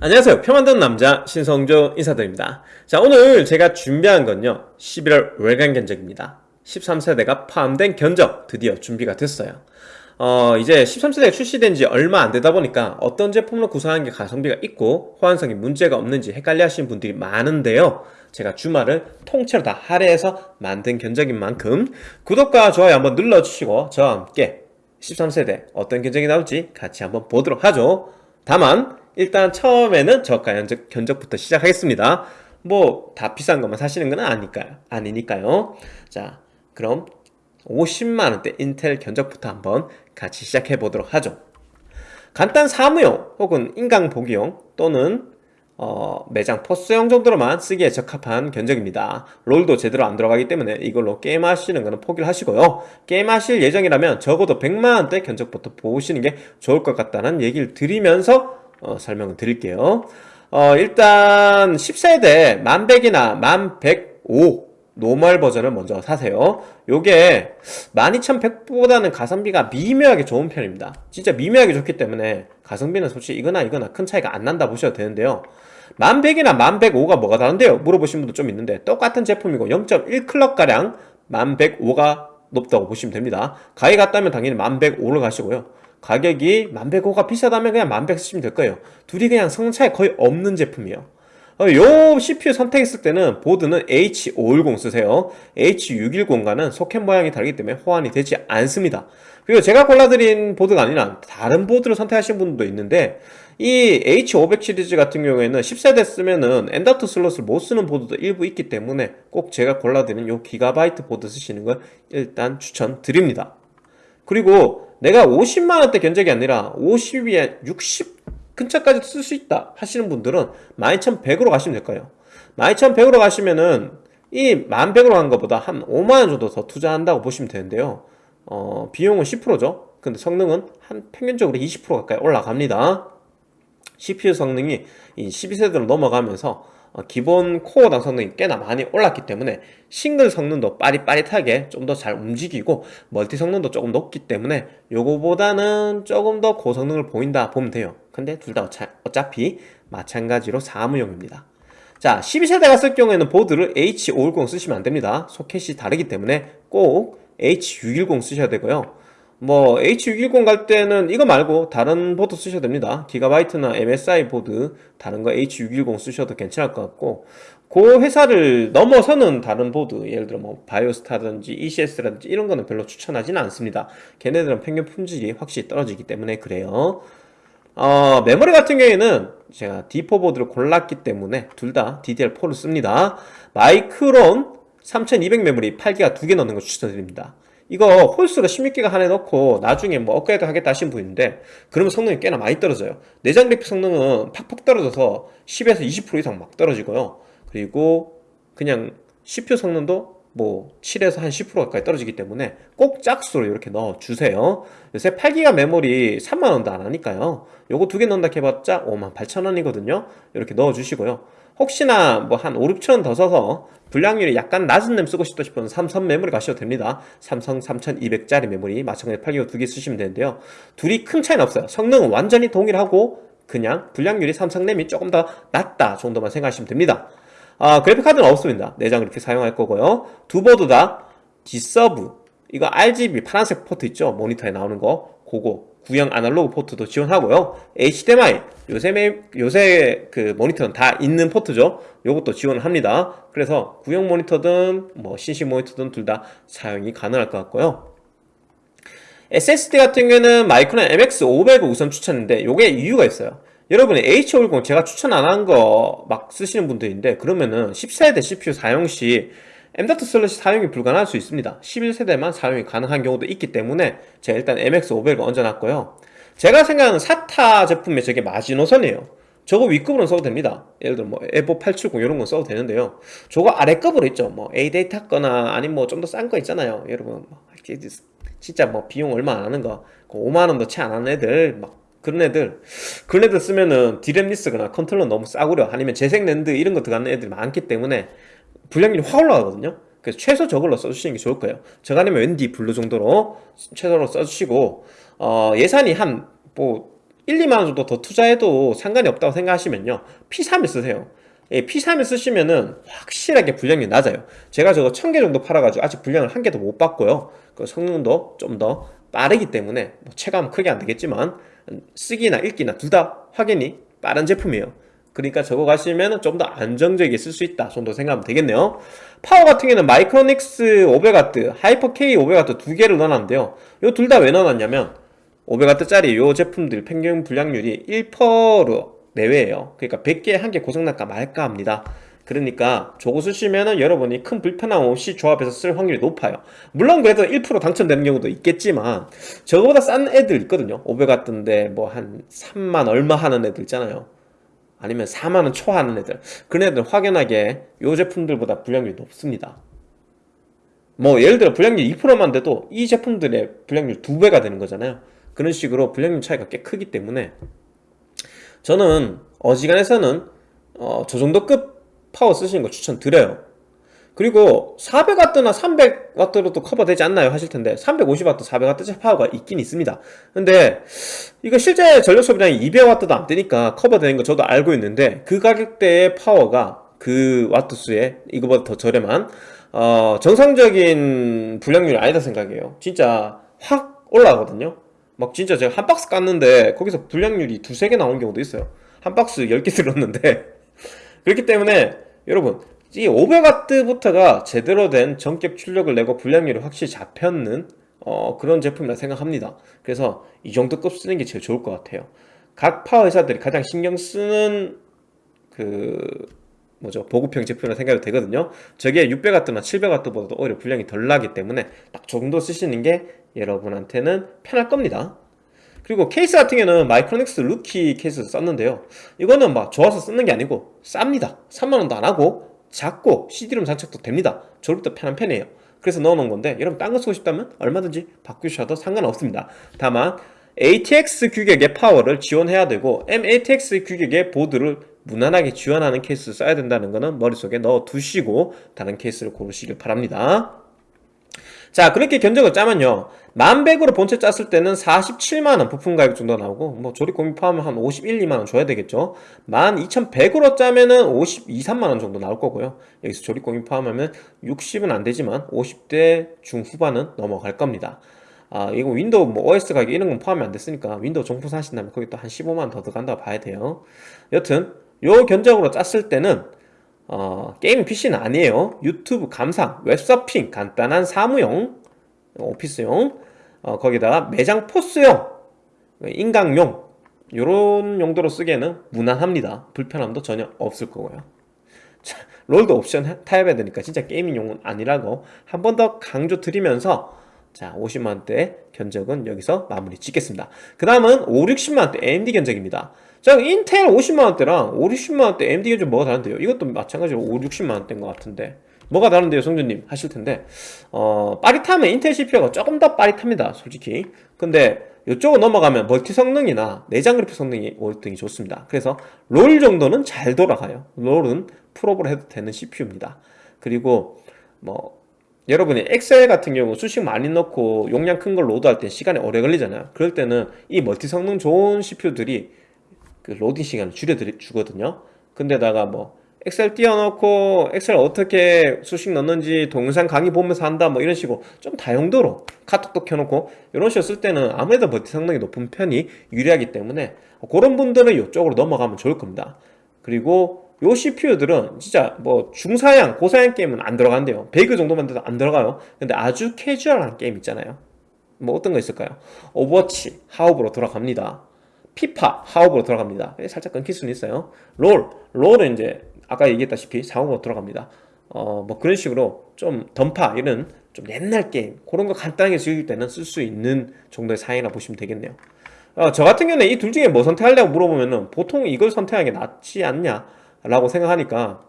안녕하세요. 표 만드는 남자 신성조 인사드립니다. 자 오늘 제가 준비한 건요. 11월 월간 견적입니다. 13세대가 포함된 견적 드디어 준비가 됐어요. 어 이제 13세대가 출시된 지 얼마 안 되다 보니까 어떤 제품으로 구성한 게 가성비가 있고 호환성이 문제가 없는지 헷갈려 하시는 분들이 많은데요. 제가 주말을 통째로 다 할애해서 만든 견적인 만큼 구독과 좋아요 한번 눌러주시고 저와 함께 13세대 어떤 견적이 나올지 같이 한번 보도록 하죠. 다만 일단 처음에는 저가 견적, 견적부터 시작하겠습니다. 뭐 다 비싼 것만 사시는 건 아니까요. 아니니까요. 자 그럼 50만원대 인텔 견적부터 한번 같이 시작해 보도록 하죠. 간단 사무용 혹은 인강 보기용 또는 어, 매장 포스용 정도로만 쓰기에 적합한 견적입니다. 롤도 제대로 안 들어가기 때문에 이걸로 게임하시는 거는 포기를 하시고요. 게임하실 예정이라면 적어도 100만원대 견적부터 보시는 게 좋을 것 같다는 얘기를 드리면서 어, 설명을 드릴게요. 어, 일단 10세대 1100이나 1105 normal 버전을 먼저 사세요. 요게 12100보다는 가성비가 미묘하게 좋은 편입니다. 진짜 미묘하게 좋기 때문에 가성비는 솔직히 이거나 이거나 큰 차이가 안 난다 보셔도 되는데요. 1100이나 1105가 뭐가 다른데요? 물어보신 분도 좀 있는데 똑같은 제품이고 0.1 clock가량 1105가 높다고 보시면 됩니다. 가격 같다면 당연히 1105를 가시고요 가격이 1105가 비싸다면 그냥 1100 쓰시면 될 거예요. 둘이 그냥 성능 차이 거의 없는 제품이에요. 어, 요 CPU 선택했을 때는 보드는 H510 쓰세요. H610과는 소켓 모양이 다르기 때문에 호환이 되지 않습니다. 그리고 제가 골라드린 보드가 아니라 다른 보드를 선택하신 분도 있는데 이 H500 시리즈 같은 경우에는 10세대 쓰면은 M.2 슬롯을 못 쓰는 보드도 일부 있기 때문에 꼭 제가 골라드린 요 기가바이트 보드 쓰시는 걸 일단 추천드립니다. 그리고 내가 50만원대 견적이 아니라 50이야 60 근처까지 쓸 수 있다 하시는 분들은 12100으로 가시면 될 거예요. 12100으로 가시면은 이 1100으로 간 것보다 한 5만원 정도 더 투자한다고 보시면 되는데요. 어, 비용은 10%죠. 근데 성능은 한 평균적으로 20% 가까이 올라갑니다. CPU 성능이 이 12세대로 넘어가면서 어, 기본 코어 당 성능이 꽤나 많이 올랐기 때문에 싱글 성능도 빠릿빠릿하게 좀 더 잘 움직이고 멀티 성능도 조금 높기 때문에 요거보다는 조금 더 고성능을 보인다 보면 돼요. 근데 둘 다 어차피 마찬가지로 사무용입니다. 자 12세대 갔을 경우에는 보드를 H510 쓰시면 안됩니다. 소켓이 다르기 때문에 꼭 H610 쓰셔야 되고요 뭐 H610 갈 때는 이거 말고 다른 보드 쓰셔도 됩니다. 기가바이트나 MSI 보드 다른 거 H610 쓰셔도 괜찮을 것 같고 그 회사를 넘어서는 다른 보드 예를 들어 뭐 바이오스타든지 ECS라든지 이런 거는 별로 추천하지는 않습니다. 걔네들은 평균 품질이 확실히 떨어지기 때문에 그래요. 어, 메모리 같은 경우에는 제가 D4 보드를 골랐기 때문에 둘 다 DDR4를 씁니다. 마이크론 3200 메모리 8기가 두 개 넣는 거 추천드립니다 이거 홀수로 16기가 하나 넣고 나중에 뭐 업그레이드 하겠다 하신 분인데 그러면 성능이 꽤나 많이 떨어져요. 내장 그래픽 성능은 팍팍 떨어져서 10에서 20% 이상 막 떨어지고요. 그리고 그냥 CPU 성능도 뭐 7에서 한 10% 가까이 떨어지기 때문에 꼭 짝수로 이렇게 넣어주세요. 요새 8기가 메모리 3만원도 안 하니까요. 요거 두 개 넣는다 해봤자 5만 8천원이거든요. 이렇게 넣어주시고요 혹시나 뭐 한 5, 6천원 더 써서 불량률이 약간 낮은 램 쓰고 싶다 싶으면 삼성 메모리 가셔도 됩니다. 삼성 3200짜리 메모리 마찬가지 8기가 두 개 쓰시면 되는데요. 둘이 큰 차이는 없어요. 성능은 완전히 동일하고 그냥 불량률이 삼성 램이 조금 더 낮다 정도만 생각하시면 됩니다. 아, 그래픽카드는 없습니다. 내장 그래픽 사용할 거고요. 두 보드 다 D-Sub. 이거 RGB 파란색 포트 있죠? 모니터에 나오는 거. 그거 구형 아날로그 포트도 지원하고요. HDMI 요새 매, 요새 그 모니터는 다 있는 포트죠. 요것도 지원을 합니다. 그래서 구형 모니터든 뭐 CC 모니터든 둘 다 사용이 가능할 것 같고요. SSD 같은 경우에는 마이크론 MX500을 우선 추천인데 요게 이유가 있어요. 여러분이 H510 제가 추천 안 한 거 막 쓰시는 분들인데 그러면은 10세대 CPU 사용 시 M.2 슬롯이 사용이 불가능할 수 있습니다. 11세대만 사용이 가능한 경우도 있기 때문에 제가 일단 MX500을 얹어놨고요. 제가 생각하는 사타 제품의 저게 마지노선이에요. 저거 윗급으로 써도 됩니다. 예를 들어 뭐 에보 870 이런 거 써도 되는데요. 저거 아래급으로 있죠. 뭐 A-데이터 거나 아니면 뭐 좀 더 싼 거 있잖아요. 여러분 뭐 진짜 뭐 비용 얼마 안 하는 거 5만원도 그채안 하는 애들 막 그런 애들 그런 애들 쓰면은 DRAM-less거나 컨트롤러 너무 싸구려. 아니면 재생 랜드 이런 거 들어가는 애들이 많기 때문에 불량률이 확 올라가거든요. 그래서 최소 저걸로 써주시는 게 좋을 거예요. 저 아니면 웬디 블루 정도로 최소로 써주시고 어, 예산이 한뭐 1, 2만원 정도 더 투자해도 상관이 없다고 생각하시면요. P3을 쓰세요. 예, P3을 쓰시면은 확실하게 불량이 낮아요. 제가 저거 1000개 정도 팔아가지고 아직 불량을 한 개도 못 봤고요. 그 성능도 좀 더 빠르기 때문에 뭐 체감 크게 안 되겠지만 쓰기나 읽기나 둘 다 확연히 빠른 제품이에요 그러니까 저거 가시면 좀 더 안정적이게 쓸 수 있다 정도 생각하면 되겠네요. 파워 같은 경우는 마이크로닉스 500W, 하이퍼 K 500W 두 개를 넣어놨는데요. 이 둘 다 왜 넣어놨냐면 500W짜리 이 제품들 평균 불량률이 1%로 내외예요. 그러니까 100개에 한 개 고장날까 말까 합니다. 그러니까 저거 쓰시면은 여러분이 큰 불편함 없이 조합해서 쓸 확률이 높아요. 물론 그래도 1% 당첨되는 경우도 있겠지만 저거보다 싼 애들 있거든요. 500W인데 뭐 한 3만 얼마 하는 애들 있잖아요 아니면 4만원 초하는 애들. 그런 애들 확연하게 이 제품들보다 불량률이 높습니다. 뭐 예를 들어 불량률 2%만 돼도 이 제품들의 불량률 2배가 되는 거잖아요. 그런 식으로 불량률 차이가 꽤 크기 때문에 저는 어지간해서는 어, 저 정도 급 파워 쓰시는 거 추천드려요 그리고 400W나 300W로도 커버되지 않나요? 하실 텐데 350W, 400W 파워가 있긴 있습니다. 근데 이거 실제 전력 소비량이 200W도 안 되니까 커버되는 거 저도 알고 있는데 그 가격대의 파워가 그 와트 수에 이거보다 더 저렴한 어, 정상적인 불량률이 아니다 생각해요. 진짜 확 올라가거든요. 막 진짜 제가 한 박스 깠는데 거기서 불량률이 두세 개 나온 경우도 있어요. 한 박스 10개 들었는데. 그렇기 때문에 여러분 이 500W부터가 제대로 된 전격 출력을 내고 불량률이 확실히 잡혔는 어, 그런 제품이라 생각합니다. 그래서 이 정도 급 쓰는 게 제일 좋을 것 같아요. 각 파워 회사들이 가장 신경 쓰는 그 뭐죠? 보급형 제품이라 생각이 되거든요. 저게 600W나 700W보다도 오히려 불량이 덜 나기 때문에 딱 정도 쓰시는 게 여러분한테는 편할 겁니다. 그리고 케이스 같은 경우는 마이크로닉스 루키 케이스 썼는데요. 이거는 막 좋아서 쓰는 게 아니고 쌉니다. 3만원도 안 하고 작고 CD-ROM 장착도 됩니다. 조립도 편한 편이에요. 그래서 넣어놓은 건데 여러분 딴 거 쓰고 싶다면 얼마든지 바꾸셔도 상관없습니다. 다만 ATX 규격의 파워를 지원해야 되고 MATX 규격의 보드를 무난하게 지원하는 케이스를 써야 된다는 것은 머릿속에 넣어 두시고 다른 케이스를 고르시길 바랍니다 자 그렇게 견적을 짜면요. 만백으로 본체 짰을 때는 47만원 부품 가격 정도 나오고 뭐 조립 공비 포함하면 한 51, 2만원 줘야 되겠죠. 12,100으로 짜면은 52, 3만원 정도 나올 거고요. 여기서 조립 공임비 포함하면 60은 안 되지만 50대 중후반은 넘어갈 겁니다. 아 이거 윈도우 뭐 OS 가격 이런 건 포함이 안 됐으니까 윈도우 정품 사신다면 거기 또 한 15만원 더 들어간다고 봐야 돼요. 여튼 요 견적으로 짰을 때는 어, 게임 PC는 아니에요. 유튜브 감상, 웹서핑, 간단한 사무용 오피스용 어, 거기다가 매장 포스용 인강용 이런 용도로 쓰기에는 무난합니다. 불편함도 전혀 없을 거고요. 자, 롤도 옵션 타협해야 되니까 진짜 게이밍용은 아니라고 한 번 더 강조 드리면서 자 50만원대 견적은 여기서 마무리 짓겠습니다. 그 다음은 5, 60만원대 AMD 견적입니다 자 인텔 50만원대랑 5, 60만원대 AMD 견적 뭐가 다른데요? 이것도 마찬가지로 5, 60만원대인 것 같은데 뭐가 다른데요 성준님? 하실 텐데. 어 빠릿하면 인텔 CPU가 조금 더 빠릿합니다 솔직히. 근데 이쪽으로 넘어가면 멀티 성능이나 내장 그래픽 성능이 월등히 좋습니다. 그래서 롤 정도는 잘 돌아가요. 롤은 풀옵을 해도 되는 CPU입니다. 그리고 뭐 여러분이 엑셀 같은 경우 수식 많이 넣고 용량 큰 걸 로드할 때 시간이 오래 걸리잖아요. 그럴 때는 이 멀티 성능 좋은 CPU들이 그 로딩 시간을 줄여 주거든요. 근데다가 뭐 엑셀 띄워놓고 엑셀 어떻게 수식 넣는지 동영상 강의 보면서 한다 뭐 이런 식으로 좀 다용도로 카톡도 켜놓고 이런 식으로 쓸 때는 아무래도 멀티 성능이 높은 편이 유리하기 때문에 그런 분들은 이쪽으로 넘어가면 좋을 겁니다. 그리고 요 CPU들은 진짜 뭐 중사양, 고사양 게임은 안 돌아간대요. 배그 정도만 돼도 안 돌아가요. 근데 아주 캐주얼한 게임 있잖아요. 뭐 어떤 거 있을까요? 오버워치, 하옵으로 돌아갑니다 피파, 하옵으로 돌아갑니다. 살짝 끊길 수는 있어요. 롤, 롤은 이제 아까 얘기했다시피 상옵 돌아갑니다. 어 뭐 그런 식으로 좀 던파 이런 좀 옛날 게임 그런 거 간단하게 즐길 때는 쓸 수 있는 정도의 사양이라 보시면 되겠네요. 어, 저 같은 경우는 이 둘 중에 뭐 선택하려고 물어보면은 보통 이걸 선택하는 게 낫지 않냐 라고 생각하니까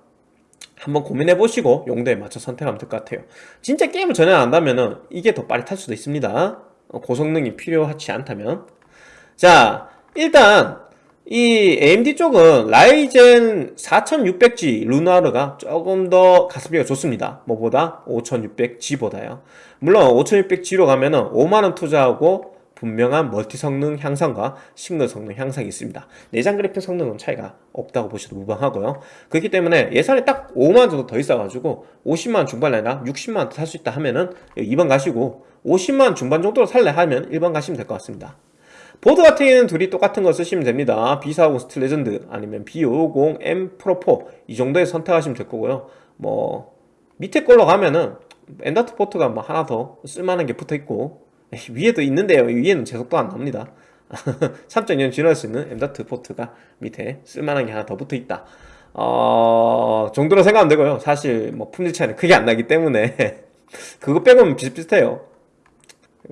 한번 고민해 보시고 용도에 맞춰 선택하면 될 것 같아요. 진짜 게임을 전혀 안 한다면은 이게 더 빠릿할 수도 있습니다. 어, 고성능이 필요하지 않다면. 자 일단 이 AMD 쪽은 라이젠 4600G 루나르가 조금 더 가성비가 좋습니다 뭐보다 5600G보다요 물론 5600G로 가면은 5만원 투자하고 분명한 멀티 성능 향상과 싱글 성능 향상이 있습니다. 내장 그래픽 성능은 차이가 없다고 보셔도 무방하고요. 그렇기 때문에 예산이 딱 5만원 정도 더 있어가지고 50만원 중반이 아니라 60만원 살 수 있다 하면은 2번 가시고 50만원 중반 정도로 살래 하면 1번 가시면 될 것 같습니다. 보드 같은 경우에는 둘이 똑같은 거 쓰시면 됩니다. B450 스틸 레전드 아니면 B550 M 프로4 이 정도에 선택하시면 될 거고요. 뭐 밑에 걸로 가면은 M.2 포트가 뭐 하나 더 쓸만한 게 붙어 있고 위에도 있는데요. 위에는 제속도 안 나옵니다. 3.2년 지날 수 있는 M.2 포트가 밑에 쓸만한 게 하나 더 붙어 있다. 어, 정도로 생각하면 되고요. 사실 뭐 품질 차이는 크게 안 나기 때문에 그거 빼고는 비슷비슷해요.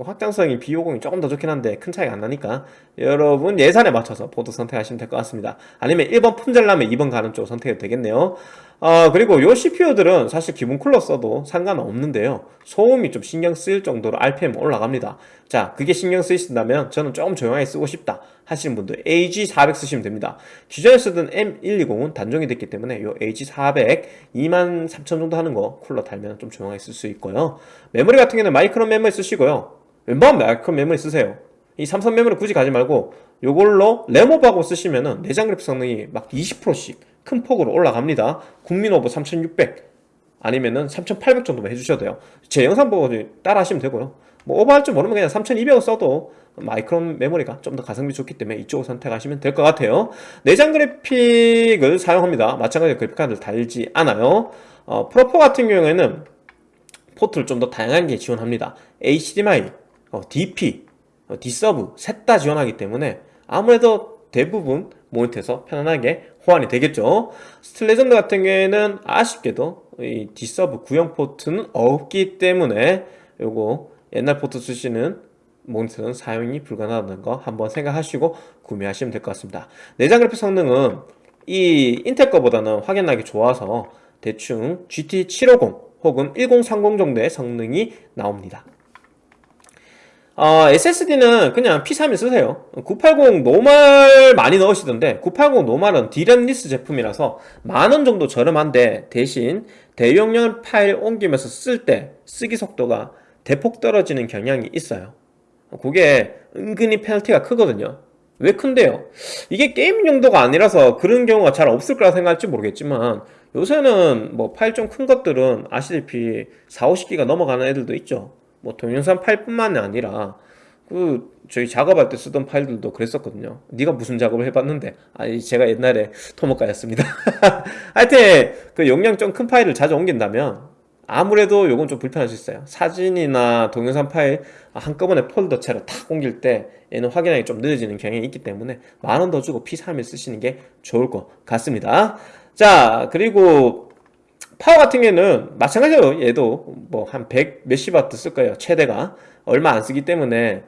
확장성이 B550이 조금 더 좋긴 한데 큰 차이가 안 나니까 여러분 예산에 맞춰서 보드 선택하시면 될 것 같습니다. 아니면 1번 품절라면 2번 가는 쪽 선택해도 되겠네요. 어, 그리고 요 CPU들은 사실 기본 쿨러 써도 상관없는데요. 소음이 좀 신경 쓰일 정도로 RPM 올라갑니다. 자 그게 신경 쓰이신다면 저는 조금 조용하게 쓰고 싶다 하시는 분들 AG400 쓰시면 됩니다. 기존에 쓰던 M120은 단종이 됐기 때문에 요 AG400 23,000 정도 하는 거 쿨러 달면 좀 조용하게 쓸 수 있고요. 메모리 같은 경우는 마이크론 메모리 쓰시고요 마이크론 메모리 쓰세요. 이 삼성 메모리 굳이 가지 말고 요걸로 램오버하고 쓰시면은 내장 그래픽 성능이 막 20%씩 큰 폭으로 올라갑니다. 국민오버 3600 아니면은 3800 정도만 해주셔도 돼요. 제 영상 보고 따라 하시면 되고요. 뭐 오버할 줄 모르면 그냥 3200을 써도 마이크론 메모리가 좀 더 가성비 좋기 때문에 이쪽을 선택하시면 될 것 같아요. 내장 그래픽을 사용합니다. 마찬가지로 그래픽카드를 달지 않아요. 어, 프로4 같은 경우에는 포트를 좀 더 다양한 게 지원합니다. HDMI, 어, DP, 어, D-Sub 셋 다 지원하기 때문에 아무래도 대부분 모니터에서 편안하게 호환이 되겠죠. 스틸레전드 같은 경우에는 아쉽게도 이 D-Sub 구형 포트는 없기 때문에 요거 옛날 포트 쓰시는 모니터는 사용이 불가능하다는 거 한번 생각하시고 구매하시면 될 것 같습니다. 내장 그래픽 성능은 이 인텔 거보다는 확연하게 좋아서 대충 GT750 혹은 1030 정도의 성능이 나옵니다 어, SSD는 그냥 P31 쓰세요. 980 normal 많이 넣으시던데 980 normal은 DRAM-less 제품이라서 만원 정도 저렴한데 대신 대용량 파일 옮기면서 쓸 때 쓰기 속도가 대폭 떨어지는 경향이 있어요. 그게 은근히 페널티가 크거든요. 왜 큰데요? 이게 게임 용도가 아니라서 그런 경우가 잘 없을 거라 생각할지 모르겠지만 요새는 뭐 파일 좀 큰 것들은 아시다시피 4, 50기가 넘어가는 애들도 있죠 뭐 동영상 파일뿐만이 아니라 그 저희 작업할 때 쓰던 파일들도 그랬었거든요. 네가 무슨 작업을 해봤는데? 아니 제가 옛날에 토목과였습니다. 하여튼 그 용량 좀 큰 파일을 자주 옮긴다면 아무래도 요건 좀 불편할 수 있어요. 사진이나 동영상 파일 한꺼번에 폴더째로 탁 옮길 때 얘는 확연하게 좀 늦어지는 경향이 있기 때문에 만 원 더 주고 P31 쓰시는 게 좋을 것 같습니다. 자 그리고 파워 같은 경우는 마찬가지로 얘도 뭐 한 100 몇십 와트 쓸 거예요 최대가. 얼마 안 쓰기 때문에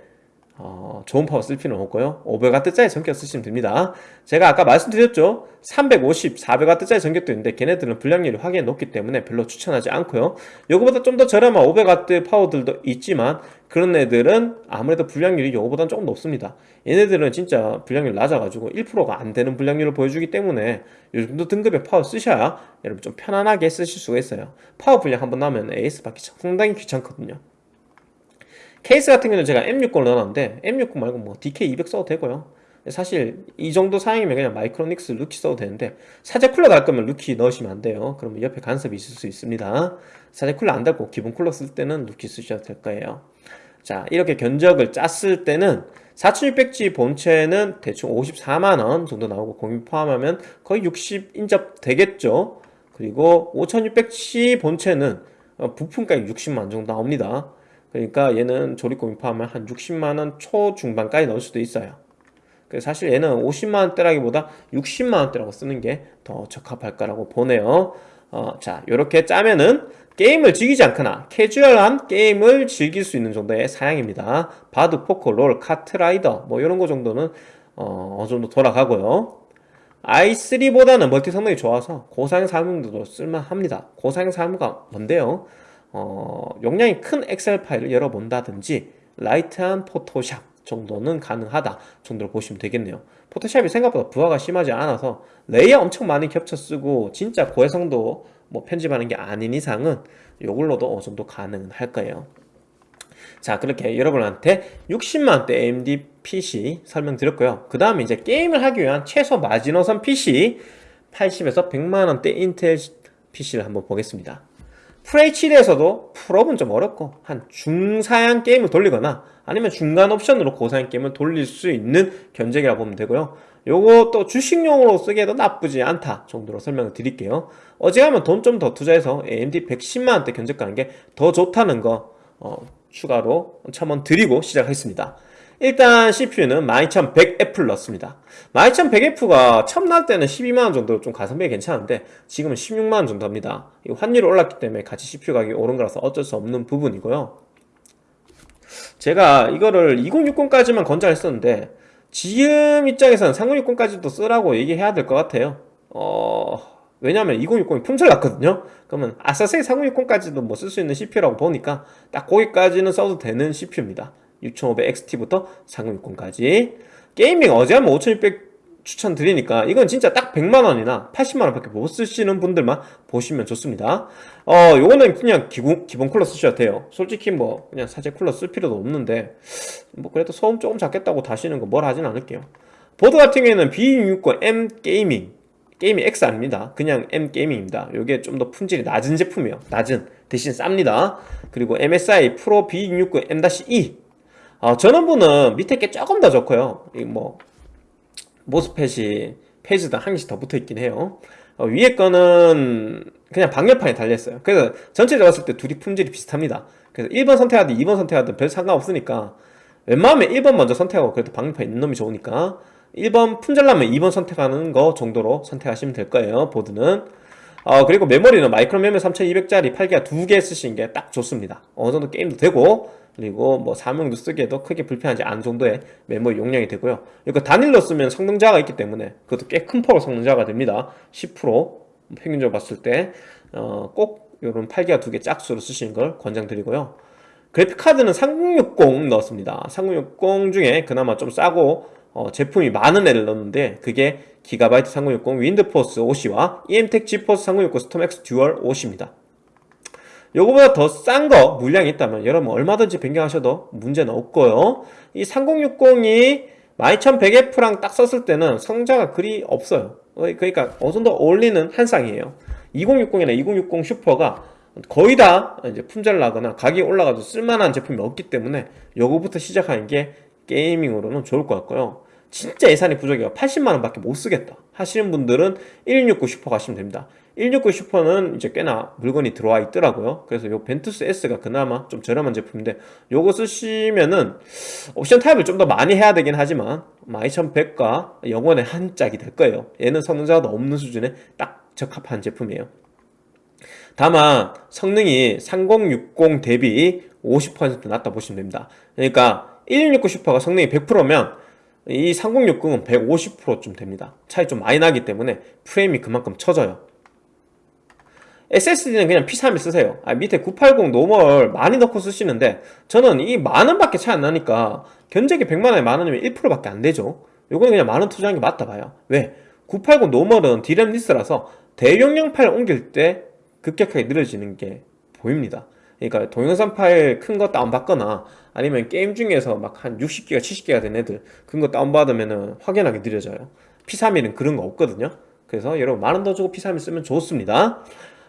어, 좋은 파워 쓸 필요는 없고요. 500W짜리 정격 쓰시면 됩니다. 제가 아까 말씀드렸죠? 350, 400W짜리 정격도 있는데 걔네들은 불량률이 확연히 높기 때문에 별로 추천하지 않고요. 요거보다 좀 더 저렴한 500W 파워들도 있지만 그런 애들은 아무래도 불량률이 요거보다는 조금 높습니다. 얘네들은 진짜 불량률 낮아가지고 1%가 안 되는 불량률을 보여주기 때문에 요 정도 등급의 파워 쓰셔야 여러분 좀 편안하게 쓰실 수가 있어요. 파워 불량 한번 나면 AS 받기 상당히 귀찮거든요 케이스 같은 경우는 제가 M60을 넣어놨는데 M60 말고 뭐 DK200 써도 되고요. 사실 이 정도 사양이면 그냥 마이크로닉스 루키 써도 되는데 사제 쿨러 달 거면 루키 넣으시면 안 돼요. 그러면 옆에 간섭이 있을 수 있습니다. 사제 쿨러 안 달고 기본 쿨러 쓸 때는 루키 쓰셔도 될 거예요. 자 이렇게 견적을 짰을 때는 4600G 본체는 대충 54만원 정도 나오고 공임 포함하면 거의 60 인접 되겠죠? 그리고 5600G 본체는 어, 부품가격 60만원 정도 나옵니다 그러니까 얘는 조립금 포함하면 한 60만원 초중반까지 넣을 수도 있어요. 그래서 사실 얘는 50만원대라기보다 60만원대라고 쓰는 게 더 적합할 거라고 보네요. 어, 자 이렇게 짜면은 게임을 즐기지 않거나 캐주얼한 게임을 즐길 수 있는 정도의 사양입니다. 바둑, 포커, 롤, 카트라이더 뭐 이런 거 정도는 어, 어느 정도 돌아가고요. i3보다는 multi 성능이 좋아서 고사양 사무용도 쓸만합니다. 고사양 사무가 뭔데요? 어, 용량이 큰 엑셀 파일을 열어본다든지 light한 포토샵 정도는 가능하다 정도로 보시면 되겠네요. 포토샵이 생각보다 부하가 심하지 않아서 layer 엄청 많이 겹쳐 쓰고 진짜 고해상도 뭐 편집하는 게 아닌 이상은 이걸로도 어느 정도 가능할 거예요. 자 그렇게 여러분한테 60만원대 AMD PC 설명드렸고요. 그 다음에 이제 게임을 하기 위한 최소 마지노선 PC 80에서 100만원대 인텔 PC를 한번 보겠습니다 FHD에서도 풀업은 좀 어렵고 한 중사양 게임을 돌리거나 아니면 중간 옵션으로 고사양 게임을 돌릴 수 있는 견적이라 고 보면 되고요. 요거 또 주식용으로 쓰기에도 나쁘지 않다 정도로 설명을 드릴게요. 어지간하면 돈 좀 더 투자해서 AMD 110만원대 견적 가는 게 더 좋다는 거 어, 추가로 첨언 드리고 시작하겠습니다 일단 CPU는 12100F를 넣습니다. 12100F가 처음 나올 때는 12만원 정도 좀 가성비 괜찮은데 지금은 16만원 정도 합니다. 환율이 올랐기 때문에 같이 CPU 가격이 오른 거라서 어쩔 수 없는 부분이고요. 제가 이거를 2060까지만 권장했었는데 지금 입장에서는 3060까지도 쓰라고 얘기해야 될 것 같아요. 어... 왜냐면 2060이 품절 났거든요. 그러면 아싸세이 3060까지도 뭐 쓸 수 있는 CPU라고 보니까 딱 거기까지는 써도 되는 CPU입니다 6500XT부터 3060까지. 게이밍 어제 한번 5600 추천드리니까 이건 진짜 딱 100만원이나 80만원 밖에 못 쓰시는 분들만 보시면 좋습니다. 어 요거는 그냥 기본, 기본 쿨러 쓰셔도 돼요. 솔직히 뭐 그냥 사제 쿨러 쓸 필요도 없는데 뭐 그래도 소음 조금 작겠다고 다시는 거 뭐라 하진 않을게요. 보드 같은 경우에는 B660M gaming gaming X 아닙니다. 그냥 M gaming입니다. 요게 좀 더 품질이 낮은 제품이에요. 낮은 대신 쌉니다. 그리고 MSI 프로 B660M-E 어, 전원부는 밑에 게 조금 더 좋고요. 이뭐 MOSFET이 phase당 한 개씩 더 붙어있긴 해요. 어, 위에 거는 그냥 방열판에 달려있어요. 그래서 전체적으로 봤을 때 둘이 품질이 비슷합니다. 그래서 1번 선택하든 2번 선택하든 별 상관없으니까 웬만하면 1번 먼저 선택하고 그래도 방열판 있는 놈이 좋으니까 1번 품절나면 2번 선택하는 거 정도로 선택하시면 될 거예요 보드는 어, 그리고 메모리는 마이크로 메모리 3200짜리 8기가 두 개 쓰시는 게 딱 좋습니다. 어느 정도 게임도 되고 그리고 뭐 사무용도 쓰기에도 크게 불편하지 않은 정도의 메모리 용량이 되고요. 이거 단일로 쓰면 성능 저하가 있기 때문에 그것도 꽤 큰 폭으로 성능 저하가 됩니다. 10% 평균적으로 봤을 때 꼭 어, 이런 8기가 두 개 짝수로 쓰시는 걸 권장드리고요 그래픽카드는 3060 넣었습니다. 3060 중에 그나마 좀 싸고 어, 제품이 많은 애를 넣었는데 그게 기가바이트 3060 윈드포스 OC와 EMTEC 지포스 3060 스톰X 듀얼 OC입니다. 요거보다 더 싼 거 물량이 있다면 여러분 얼마든지 변경하셔도 문제는 없고요. 이 3060이 12100F랑 딱 썼을 때는 성자가 그리 없어요. 어, 그러니까 어느 정도 어울리는 한 쌍이에요. 2060이나 2060 슈퍼가 거의 다 이제 품절 나거나 가격이 올라가도 쓸만한 제품이 없기 때문에 요거부터 시작하는 게 gaming으로는 좋을 것 같고요. 진짜 예산이 부족해요. 80만원 밖에 못 쓰겠다 하시는 분들은 1660 슈퍼 가시면 됩니다. 1660 슈퍼는 이제 꽤나 물건이 들어와 있더라고요. 그래서 요 벤투스 S가 그나마 좀 저렴한 제품인데 요거 쓰시면은 옵션 타협을 좀 더 많이 해야 되긴 하지만 12100과 영혼의 한 짝이 될 거예요. 얘는 성능 저하가 없는 수준에 딱 적합한 제품이에요 다만 성능이 3060 대비 50% 낮다 보시면 됩니다. 그러니까 1660 슈퍼가 성능이 100%면 이 3060은 150% 좀 됩니다. 차이 좀 많이 나기 때문에 프레임이 그만큼 처져요. SSD는 그냥 P31 쓰세요. 아, 밑에 980 normal 많이 넣고 쓰시는데 저는 이 만원밖에 차이 안 나니까 견적이 100만원에 만원이면 1%밖에 안 되죠. 요거는 그냥 만원 투자하는 게 맞다 봐요. 왜? 980 노멀은 D램 리스라서 대용량 파일 옮길 때 급격하게 느려지는 게 보입니다. 그러니까 동영상 파일 큰 거 다운받거나 아니면 게임 중에서 막 한 60기가 70기가 된 애들 그런 거 다운받으면 확연하게 느려져요. P31은 그런 거 없거든요. 그래서 여러분 만 원 더 주고 P31 쓰면 좋습니다.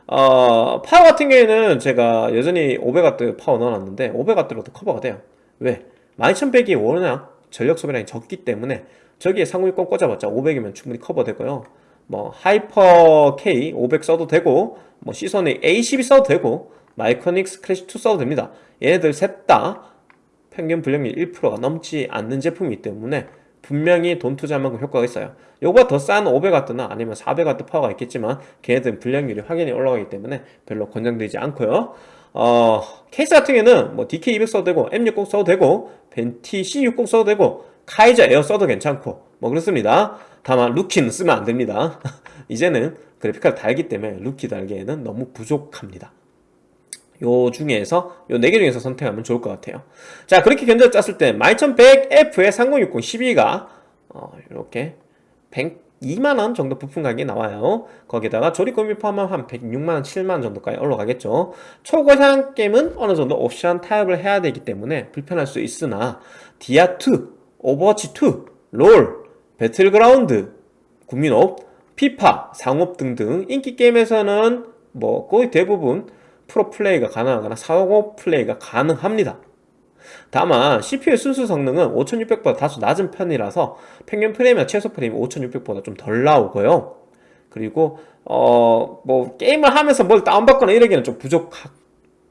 어, 파워 같은 경우에는 제가 여전히 500W 파워 넣어놨는데 500W로도 커버가 돼요. 왜? 12100이 워낙 전력 소비량이 적기 때문에 저기에 3060 꽂아봤자 500이면 충분히 커버되고요 뭐 Hyper K 500 써도 되고 뭐 Seasonic A12 써도 되고 Micronics Classic 2 써도 됩니다. 얘네들 셋 다 평균 불량률 1%가 넘지 않는 제품이기 때문에 분명히 돈 투자한 만큼 효과가 있어요. 요거보다 더싼 500W나 아니면 400W 파워가 있겠지만 걔네들은 불량률이 확연히 올라가기 때문에 별로 권장되지 않고요. 어, 케이스 같은 경우에는 뭐 DK200 써도 되고 M60 써도 되고 Venti C60 써도 되고 Kaiser Air 써도 괜찮고 뭐 그렇습니다 다만 Rookie는 쓰면 안 됩니다. 이제는 그래픽카드 달기 때문에 루키 달기에는 너무 부족합니다. 요 중에서 요 4개 중에서 선택하면 좋을 것 같아요. 자 그렇게 견적 짰을 때 12100F에 3060 12가 어, 이렇게 100, 2만원 정도 부품 가격이 나와요. 거기다가 조립금이 포함하면 한 106만원 7만원 정도까지 올라가겠죠. 초고사양 게임은 어느 정도 옵션 타협을 해야 되기 때문에 불편할 수 있으나 디아2, 오버워치2, 롤, 배틀그라운드, 국민옵, 피파, 상옵 등등 인기 게임에서는 뭐 거의 대부분 풀옵 플레이가 가능하거나 상옵 플레이가 가능합니다. 다만 CPU 순수 성능은 5600보다 다소 낮은 편이라서 평균 프레임이나 최소 프레임이 5600보다 좀 덜 나오고요. 그리고 어 뭐 게임을 하면서 뭘 다운받거나 이러기에는 좀 부족한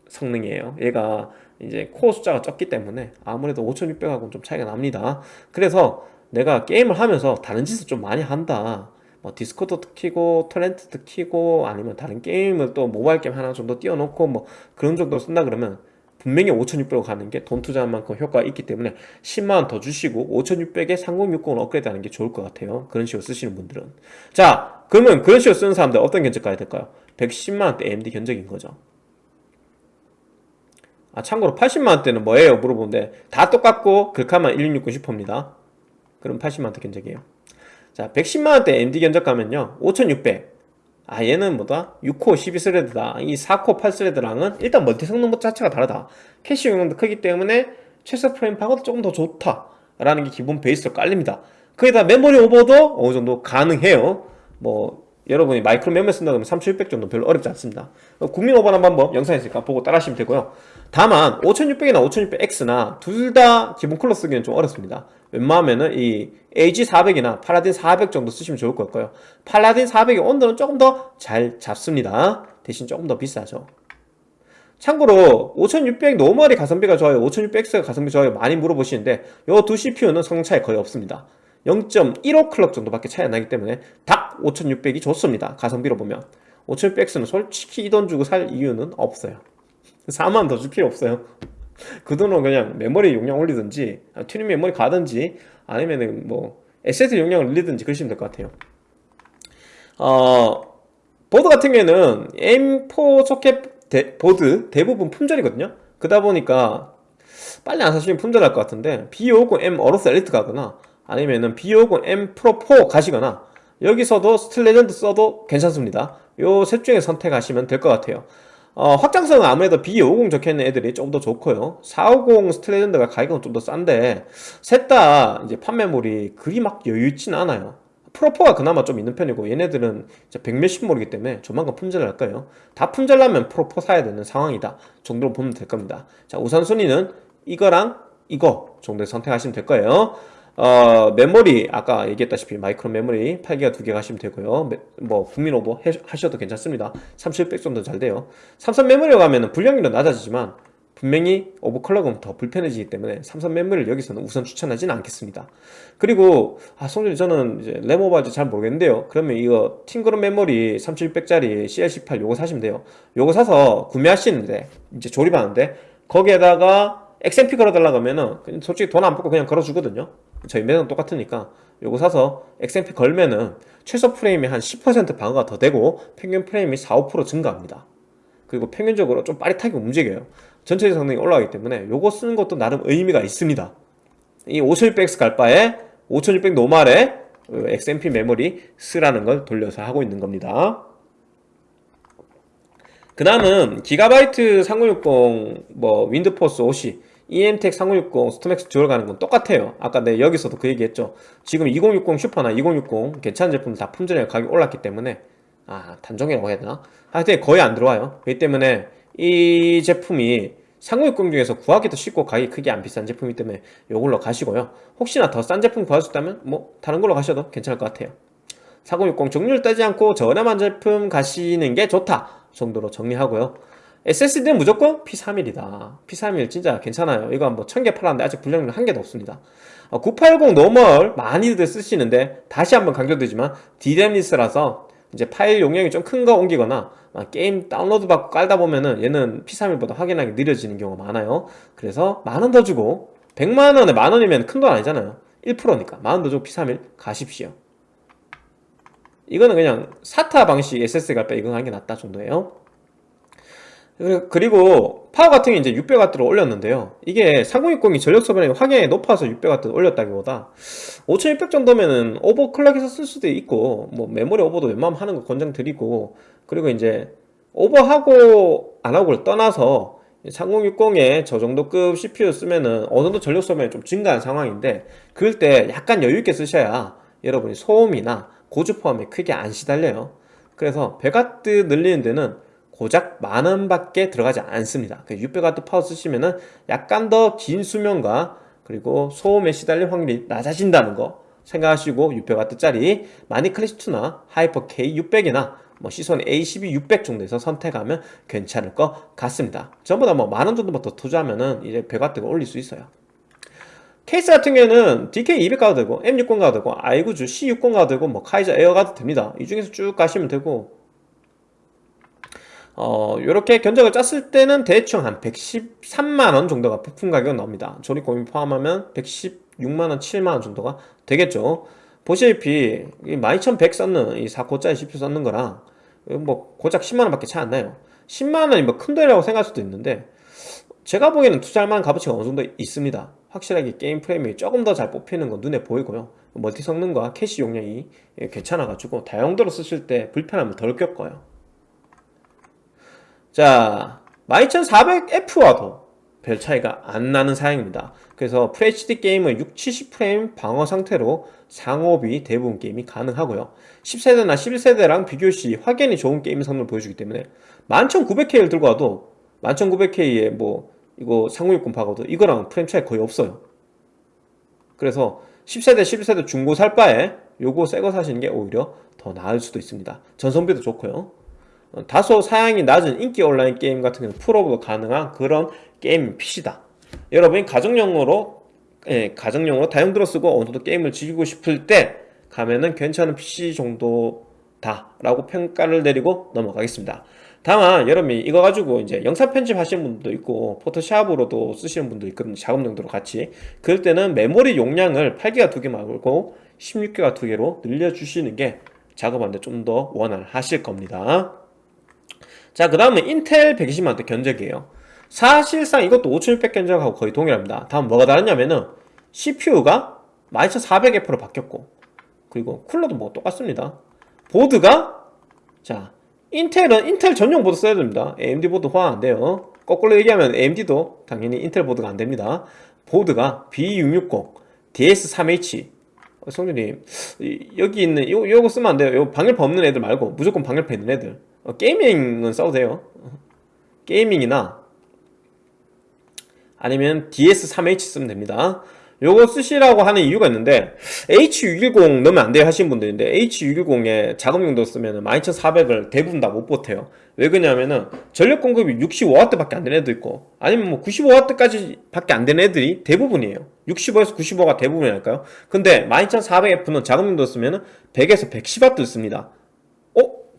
성능이에요. 얘가 이제 코어 숫자가 적기 때문에 아무래도 5600하고는 좀 차이가 납니다. 그래서 내가 게임을 하면서 다른 짓을 좀 많이 한다. 뭐 Discord도 키고 torrent도 키고 아니면 다른 게임을 또 모바일 게임 하나 정도 띄워놓고 뭐 그런 정도 쓴다 그러면 분명히 5600으로 가는 게 돈 투자한 만큼 효과가 있기 때문에 10만원 더 주시고 5600에 3060을 업그레이드 하는 게 좋을 것 같아요. 그런 식으로 쓰시는 분들은. 자 그러면 그런 식으로 쓰는 사람들 어떤 견적 가야 될까요? 110만원대 AMD 견적인 거죠. 아 참고로 80만원대는 뭐예요? 물어보는데 다 똑같고 글카만 1660 Super입니다 그럼 80만원대 견적이에요. 자 110만원대 AMD 견적 가면요. 5600 아 얘는 뭐다? 6코어 12thread다. 이 4코어 8thread랑은 일단 멀티 성능 자체가 다르다. 캐시 용량도 크기 때문에 최소 프레임 방어도 조금 더 좋다. 라는 게 기본 베이스로 깔립니다. 거기다 메모리 오버도 어느 정도 가능해요. 뭐 여러분이 마이크로 메모리 쓴다 그러면 3600 정도 별로 어렵지 않습니다. 국민 오버하는 방법 영상에 있으니까 보고 따라 하시면 되고요. 다만 5600이나 5600X나 둘 다 기본 쿨러 쓰기는 좀 어렵습니다 웬만하면은 이 AG400이나 Paladin 400 정도 쓰시면 좋을 것 같고요. Paladin 400이 온도는 조금 더 잘 잡습니다. 대신 조금 더 비싸죠. 참고로 5600 normal이 가성비가 좋아요. 5600X가 가성비 좋아요 많이 물어보시는데 이 두 CPU는 성능 차이 거의 없습니다. 0.15 clock 정도밖에 차이 안 나기 때문에 딱 5600이 좋습니다. 가성비로 보면. 5600X는 솔직히 이 돈 주고 살 이유는 없어요. 4만 더 줄 필요 없어요 그 돈은 그냥 메모리 용량 올리든지 튜닝 메모리 가든지 아니면은 뭐 SSD 용량을 올리든지 그러시면 될 것 같아요. 어 보드 같은 경우에는 AM4 소켓 대, 보드 대부분 품절이거든요. 그러다 보니까 빨리 안 사시면 품절할 것 같은데 B550M AORUS Elite 가거나 아니면은 B550M Pro 4 가시거나 여기서도 Steel Legend 써도 괜찮습니다. 요 셋 중에 선택하시면 될 것 같아요 어, 확장성은 아무래도 B550 적혀있는 애들이 좀더 좋고요. 450 Steel Legend가 가격은 좀 더 싼데 셋 다 이제 판매몰이 그리 막 여유있진 않아요. Pro4가 그나마 좀 있는 편이고 얘네들은 백몇십 모르기 때문에 조만간 품절할 거예요. 다 품절나면 Pro4 사야 되는 상황이다 정도로 보면 될 겁니다. 자 우선순위는 이거랑 이거 정도 선택하시면 될 거예요 어, 메모리 아까 얘기했다시피 마이크로 메모리 8기가 두개 가시면 되고요. 메, 뭐 국민 오버 하셔도 괜찮습니다. 3100 정도 잘 돼요. 삼성 메모리로 가면 분량률은 낮아지지만 분명히 오버클럭은 더 불편해지기 때문에 삼성 메모리를 여기서는 우선 추천하지는 않겠습니다. 그리고 아 송준이 저는 이제 레모바지 잘 모르겠는데요. 그러면 이거 팅그룹 메모리 3700짜리 CL18 요거 사시면 돼요. 요거 사서 구매하시는데 이제 조립하는데 거기에다가 XMP 걸어달라고 하면은 솔직히 돈 안 받고 그냥 걸어주거든요 저희 매장 똑같으니까 요거 사서 XMP 걸면은 최소 프레임이 한 10% 방어가 더 되고 평균 프레임이 4, 5% 증가합니다. 그리고 평균적으로 좀 빠릿하게 움직여요. 전체적 성능이 올라가기 때문에 요거 쓰는 것도 나름 의미가 있습니다. 이 5600X 갈 바에 5600 노말에 XMP 메모리 쓰라는 걸 돌려서 하고 있는 겁니다. 그 다음은 기가바이트 3060 뭐 윈드포스 50 EMTEC 3060 StormX Dual 가는 건 똑같아요. 아까 내 여기서도 그 얘기했죠. 지금 2060 Super나 2060 괜찮은 제품 다 품절에 가격이 올랐기 때문에 아 단종이라고 해야 되나? 하여튼 거의 안 들어와요. 그렇기 때문에 이 제품이 3060 중에서 구하기도 쉽고 가격이 크게 안 비싼 제품이기 때문에 이걸로 가시고요. 혹시나 더 싼 제품 구할 수 있다면 뭐 다른 걸로 가셔도 괜찮을 것 같아요. 4060 종류를 따지 않고 저렴한 제품 가시는 게 좋다 정도로 정리하고요 SSD는 무조건 P31이다. P31 진짜 괜찮아요. 이거 뭐 1000개 팔았는데 아직 불량률 한 개도 없습니다. 980 normal 많이들 쓰시는데 다시 한번 강조드리지만 D램less라서 이제 파일 용량이 좀 큰 거 옮기거나 게임 다운로드 받고 깔다 보면은 얘는 P31보다 확연하게 느려지는 경우가 많아요. 그래서 만 원 더 주고 100만원에 만원이면 큰 돈 아니잖아요. 1%니까 만원 더 주고 P31 가십시오. 이거는 그냥 사타 방식 SSD 갈때 이거 하는 게 낫다 정도예요 그리고 파워 같은 게 이제 600W로 올렸는데요. 이게 3060이 전력 소비량이 확연히 높아서 600W 올렸다기보다 5600 정도면은 오버클럭해서 쓸 수도 있고 뭐 메모리 오버도 웬만하면 하는 거 권장드리고 그리고 이제 오버하고 안 하고를 떠나서 3060에 저 정도 급 CPU 쓰면은 어느 정도 전력 소비량이 좀 증가한 상황인데 그럴 때 약간 여유 있게 쓰셔야 여러분이 소음이나 고주파음에 크게 안 시달려요. 그래서 100W 늘리는 데는 고작 만 원밖에 들어가지 않습니다. 600W 파워 쓰시면은 약간 더 긴 수명과 그리고 소음에 시달릴 확률이 낮아진다는 거 생각하시고 600W짜리 마닉 클래시2나 하이퍼 K600이나 뭐 시소닉 A12 600 정도에서 선택하면 괜찮을 것 같습니다. 전부 다 뭐 만 원 정도만 더 투자하면은 이제 100W가 올릴 수 있어요. 케이스 같은 경우에는 DK200 가도 되고 M60 가도 되고 i9주 C60 가도 되고 뭐 카이저 에어 가도 됩니다. 이 중에서 쭉 가시면 되고 어, 요렇게 견적을 짰을 때는 대충 한 113만원 정도가 부품 가격 나옵니다. 조립 공인 포함하면 116만원, 7만원 정도가 되겠죠. 보시다시피 12100 썼는 이 4코짜리 CPU 썼는 거랑 뭐 고작 10만원 밖에 차이 안 나요. 10만원이 뭐 큰 돈이라고 생각할 수도 있는데 제가 보기에는 투자할 만한 값어치가 어느 정도 있습니다. 확실하게 게임 프레임이 조금 더 잘 뽑히는 건 눈에 보이고요. 멀티 성능과 캐시 용량이 괜찮아가지고 다용도로 쓰실 때 불편함을 덜 겪어요. 자 12400F와도 별 차이가 안 나는 사양입니다. 그래서 FHD 게임은 6, 70프레임 방어 상태로 상옵이 대부분 게임이 가능하고요. 10세대나 11세대랑 비교시 확연히 좋은 게임 성능을 보여주기 때문에 11900K를 들고 와도 11900K에 뭐 이거 3060 박아도 이거랑 프레임 차이 거의 없어요. 그래서 10세대 11세대 중고 살 바에 요거 새 거 사시는 게 오히려 더 나을 수도 있습니다. 전성비도 좋고요. 어, 다소 사양이 낮은 인기 온라인 게임 같은 경우는 풀옵도 가능한 그런 게임 PC다. 여러분이 가정용으로 예, 가정용으로 다용도로 쓰고 어느 정도 게임을 즐기고 싶을 때 가면은 괜찮은 PC 정도다 라고 평가를 내리고 넘어가겠습니다. 다만 여러분이 이거 가지고 이제 영상 편집 하시는 분들도 있고 포토샵으로도 쓰시는 분도 있거든요. 작업 용도로 같이. 그럴 때는 메모리 용량을 8기가 두 개 말고 16기가 두 개로 늘려주시는 게 작업하는데 좀 더 원활하실 겁니다 자, 그 다음은 인텔 120만원대 견적이에요. 사실상 이것도 5600 견적하고 거의 동일합니다. 다음 뭐가 다르냐면은 CPU가 12400F로 바뀌었고 그리고 쿨러도 뭐 똑같습니다. 보드가 자 인텔은 인텔 전용 보드 써야 됩니다. AMD 보드 호환 안 돼요. 거꾸로 얘기하면 AMD도 당연히 인텔 보드가 안 됩니다. 보드가 B660, DS3H 어, 성준님 여기 있는 요, 요거 쓰면 안 돼요. 요 방열판 없는 애들 말고 무조건 방열판 있는 애들 어, 게이밍은 써도 돼요. 게이밍이나 아니면 DS3H 쓰면 됩니다. 요거 쓰시라고 하는 이유가 있는데 H610 넣으면 안 돼요 하시는 분들인데 H610에 작업용도 쓰면 12400을 대부분 다 못 버텨요. 왜 그러냐면은 전력 공급이 65W 밖에 안 되는 애도 있고 아니면 뭐 95W 밖에 안 되는 애들이 대부분이에요. 65에서 95가 대부분이랄까요? 근데 12400F는 작업용도 쓰면 100에서 110W 씁니다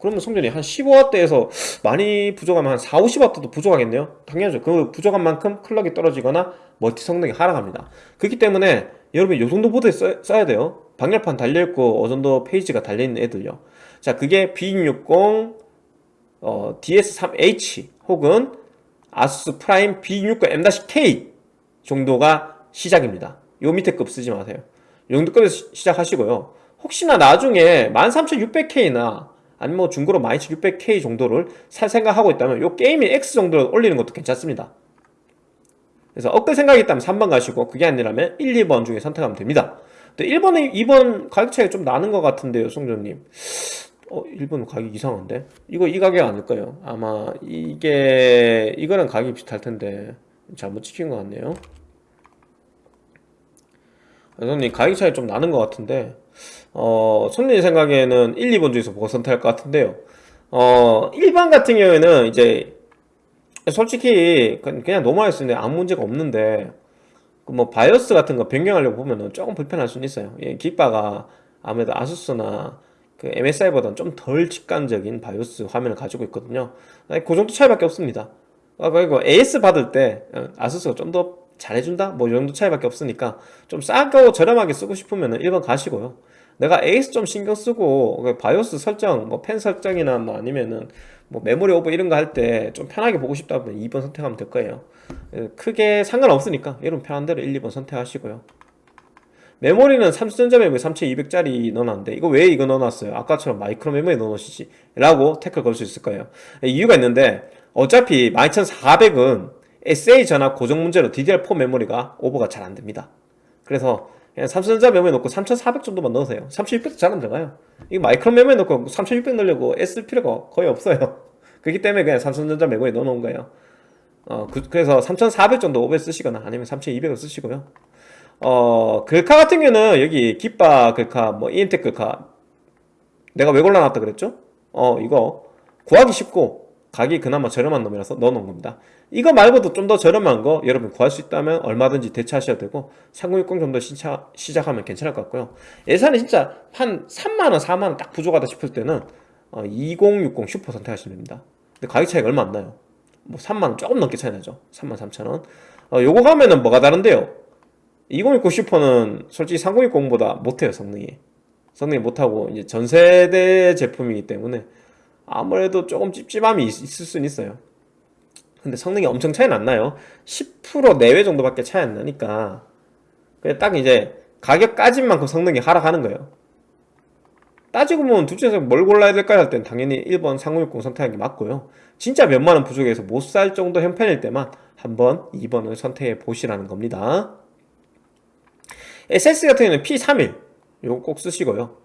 그러면 성전이 한 15W에서 많이 부족하면 한 4, 50W도 부족하겠네요? 당연하죠. 그 부족한 만큼 클럭이 떨어지거나 멀티 성능이 하락합니다. 그렇기 때문에 여러분 이 정도 보드에 써, 써야 돼요. 방열판 달려있고 어느 정도 phase가 달려있는 애들요. 자 그게 B660 어, DS3H 혹은 아수스 프라임 B660 M-K 정도가 시작입니다. 요 밑에 급 쓰지 마세요. 이 정도 급에서 시작하시고요. 혹시나 나중에 13600K나 아니면 뭐 중고로 12600K 정도를 살 생각하고 있다면 요 게이밍 X 정도를 올리는 것도 괜찮습니다 그래서 업글 생각이 있다면 3번 가시고 그게 아니라면 1, 2번 중에 선택하면 됩니다 1번에 2번 가격 차이가 좀 나는 것 같은데요 송조님 어 1번 가격 이상한데? 이거 이 가격 아닐까요? 아마 이게 이거랑 가격이 비슷할 텐데 잘못 찍힌 것 같네요 손님 가격 차이 좀 나는 것 같은데 어, 손님 생각에는 1, 2번 중에서 뭐가 선택할 것 같은데요. 어, 1번 같은 경우에는 이제 솔직히 그냥 넘어갈 수 있는데 아무 문제가 없는데 그뭐 바이오스 같은 거 변경하려고 보면은 조금 불편할 수는 있어요. 예, 기가가 아무래도 아수스나 그 MSI보다는 좀 덜 직관적인 바이오스 화면을 가지고 있거든요. 그 정도 차이밖에 없습니다. 아, 그리고 AS 받을 때 어, 아수스가 좀 더 잘해준다? 뭐 이 정도 차이밖에 없으니까 좀 싸고 저렴하게 쓰고 싶으면 1번 가시고요 내가 AS 좀 신경 쓰고 그 바이오스 설정, 뭐 펜 설정이나 뭐 아니면은 뭐 메모리 오버 이런 거 할 때 좀 편하게 보고 싶다 면 2번 선택하면 될 거예요. 예, 크게 상관없으니까 여러분 편한 대로 1, 2번 선택하시고요. 메모리는 삼성전자 메모리 3200짜리 넣어놨는데 이거 왜 이거 넣어놨어요? 아까처럼 마이크론 메모리 넣어놓으시지 라고 태클 걸 수 있을 거예요 이유가 있는데 어차피 12400은 SA 전압 고정 문제로 DDR4 메모리가 오버가 잘 안됩니다 그래서 그냥 삼성전자 메모리 넣고 3400 정도만 넣으세요. 3600도 잘 안 들어가요? 이거 마이크론 메모리 넣고 3600 넣으려고 애쓸 필요가 거의 없어요. 그렇기 때문에 그냥 삼성전자 메모리 넣어놓은 거예요. 어, 그, 래서 3400 정도 오버 쓰시거나 아니면 3200을 쓰시고요. 어, 글카 같은 경우는 여기 깃바 글카, 뭐 이엠텍 글카. 내가 왜 골라놨다 그랬죠? 어, 이거 구하기 쉽고 가격이 그나마 저렴한 놈이라서 넣어놓은 겁니다. 이거 말고도 좀 더 저렴한 거 여러분 구할 수 있다면 얼마든지 대체하셔도 되고 3060 정도 시차, 시작하면 괜찮을 것 같고요. 예산이 진짜 한 3만원, 4만원 딱 부족하다 싶을 때는 어, 2060 슈퍼 선택하시면 됩니다. 근데 가격 차이가 얼마 안 나요. 뭐 3만원 조금 넘게 차이 나죠. 3만 3천원. 어, 요거 가면은 뭐가 다른데요? 2060 슈퍼는 솔직히 3060보다 못해요 성능이 성능이 못하고 이제 전세대 제품이기 때문에 아무래도 조금 찝찝함이 있, 을 수는 있어요 근데 성능이 엄청 차이는 안 나요? 10% 내외 정도밖에 차이 안 나니까. 그냥 딱 이제 가격 까진 만큼 성능이 하락하는 거예요. 따지고 보면 둘 중에서 뭘 골라야 될까 할땐 당연히 1번 3060 선택하는 게 맞고요. 진짜 몇만원 부족해서 못 살 정도 형편일 때만 한번 2번을 선택해 보시라는 겁니다. SS 같은 경우는 P31 이거 꼭 쓰시고요.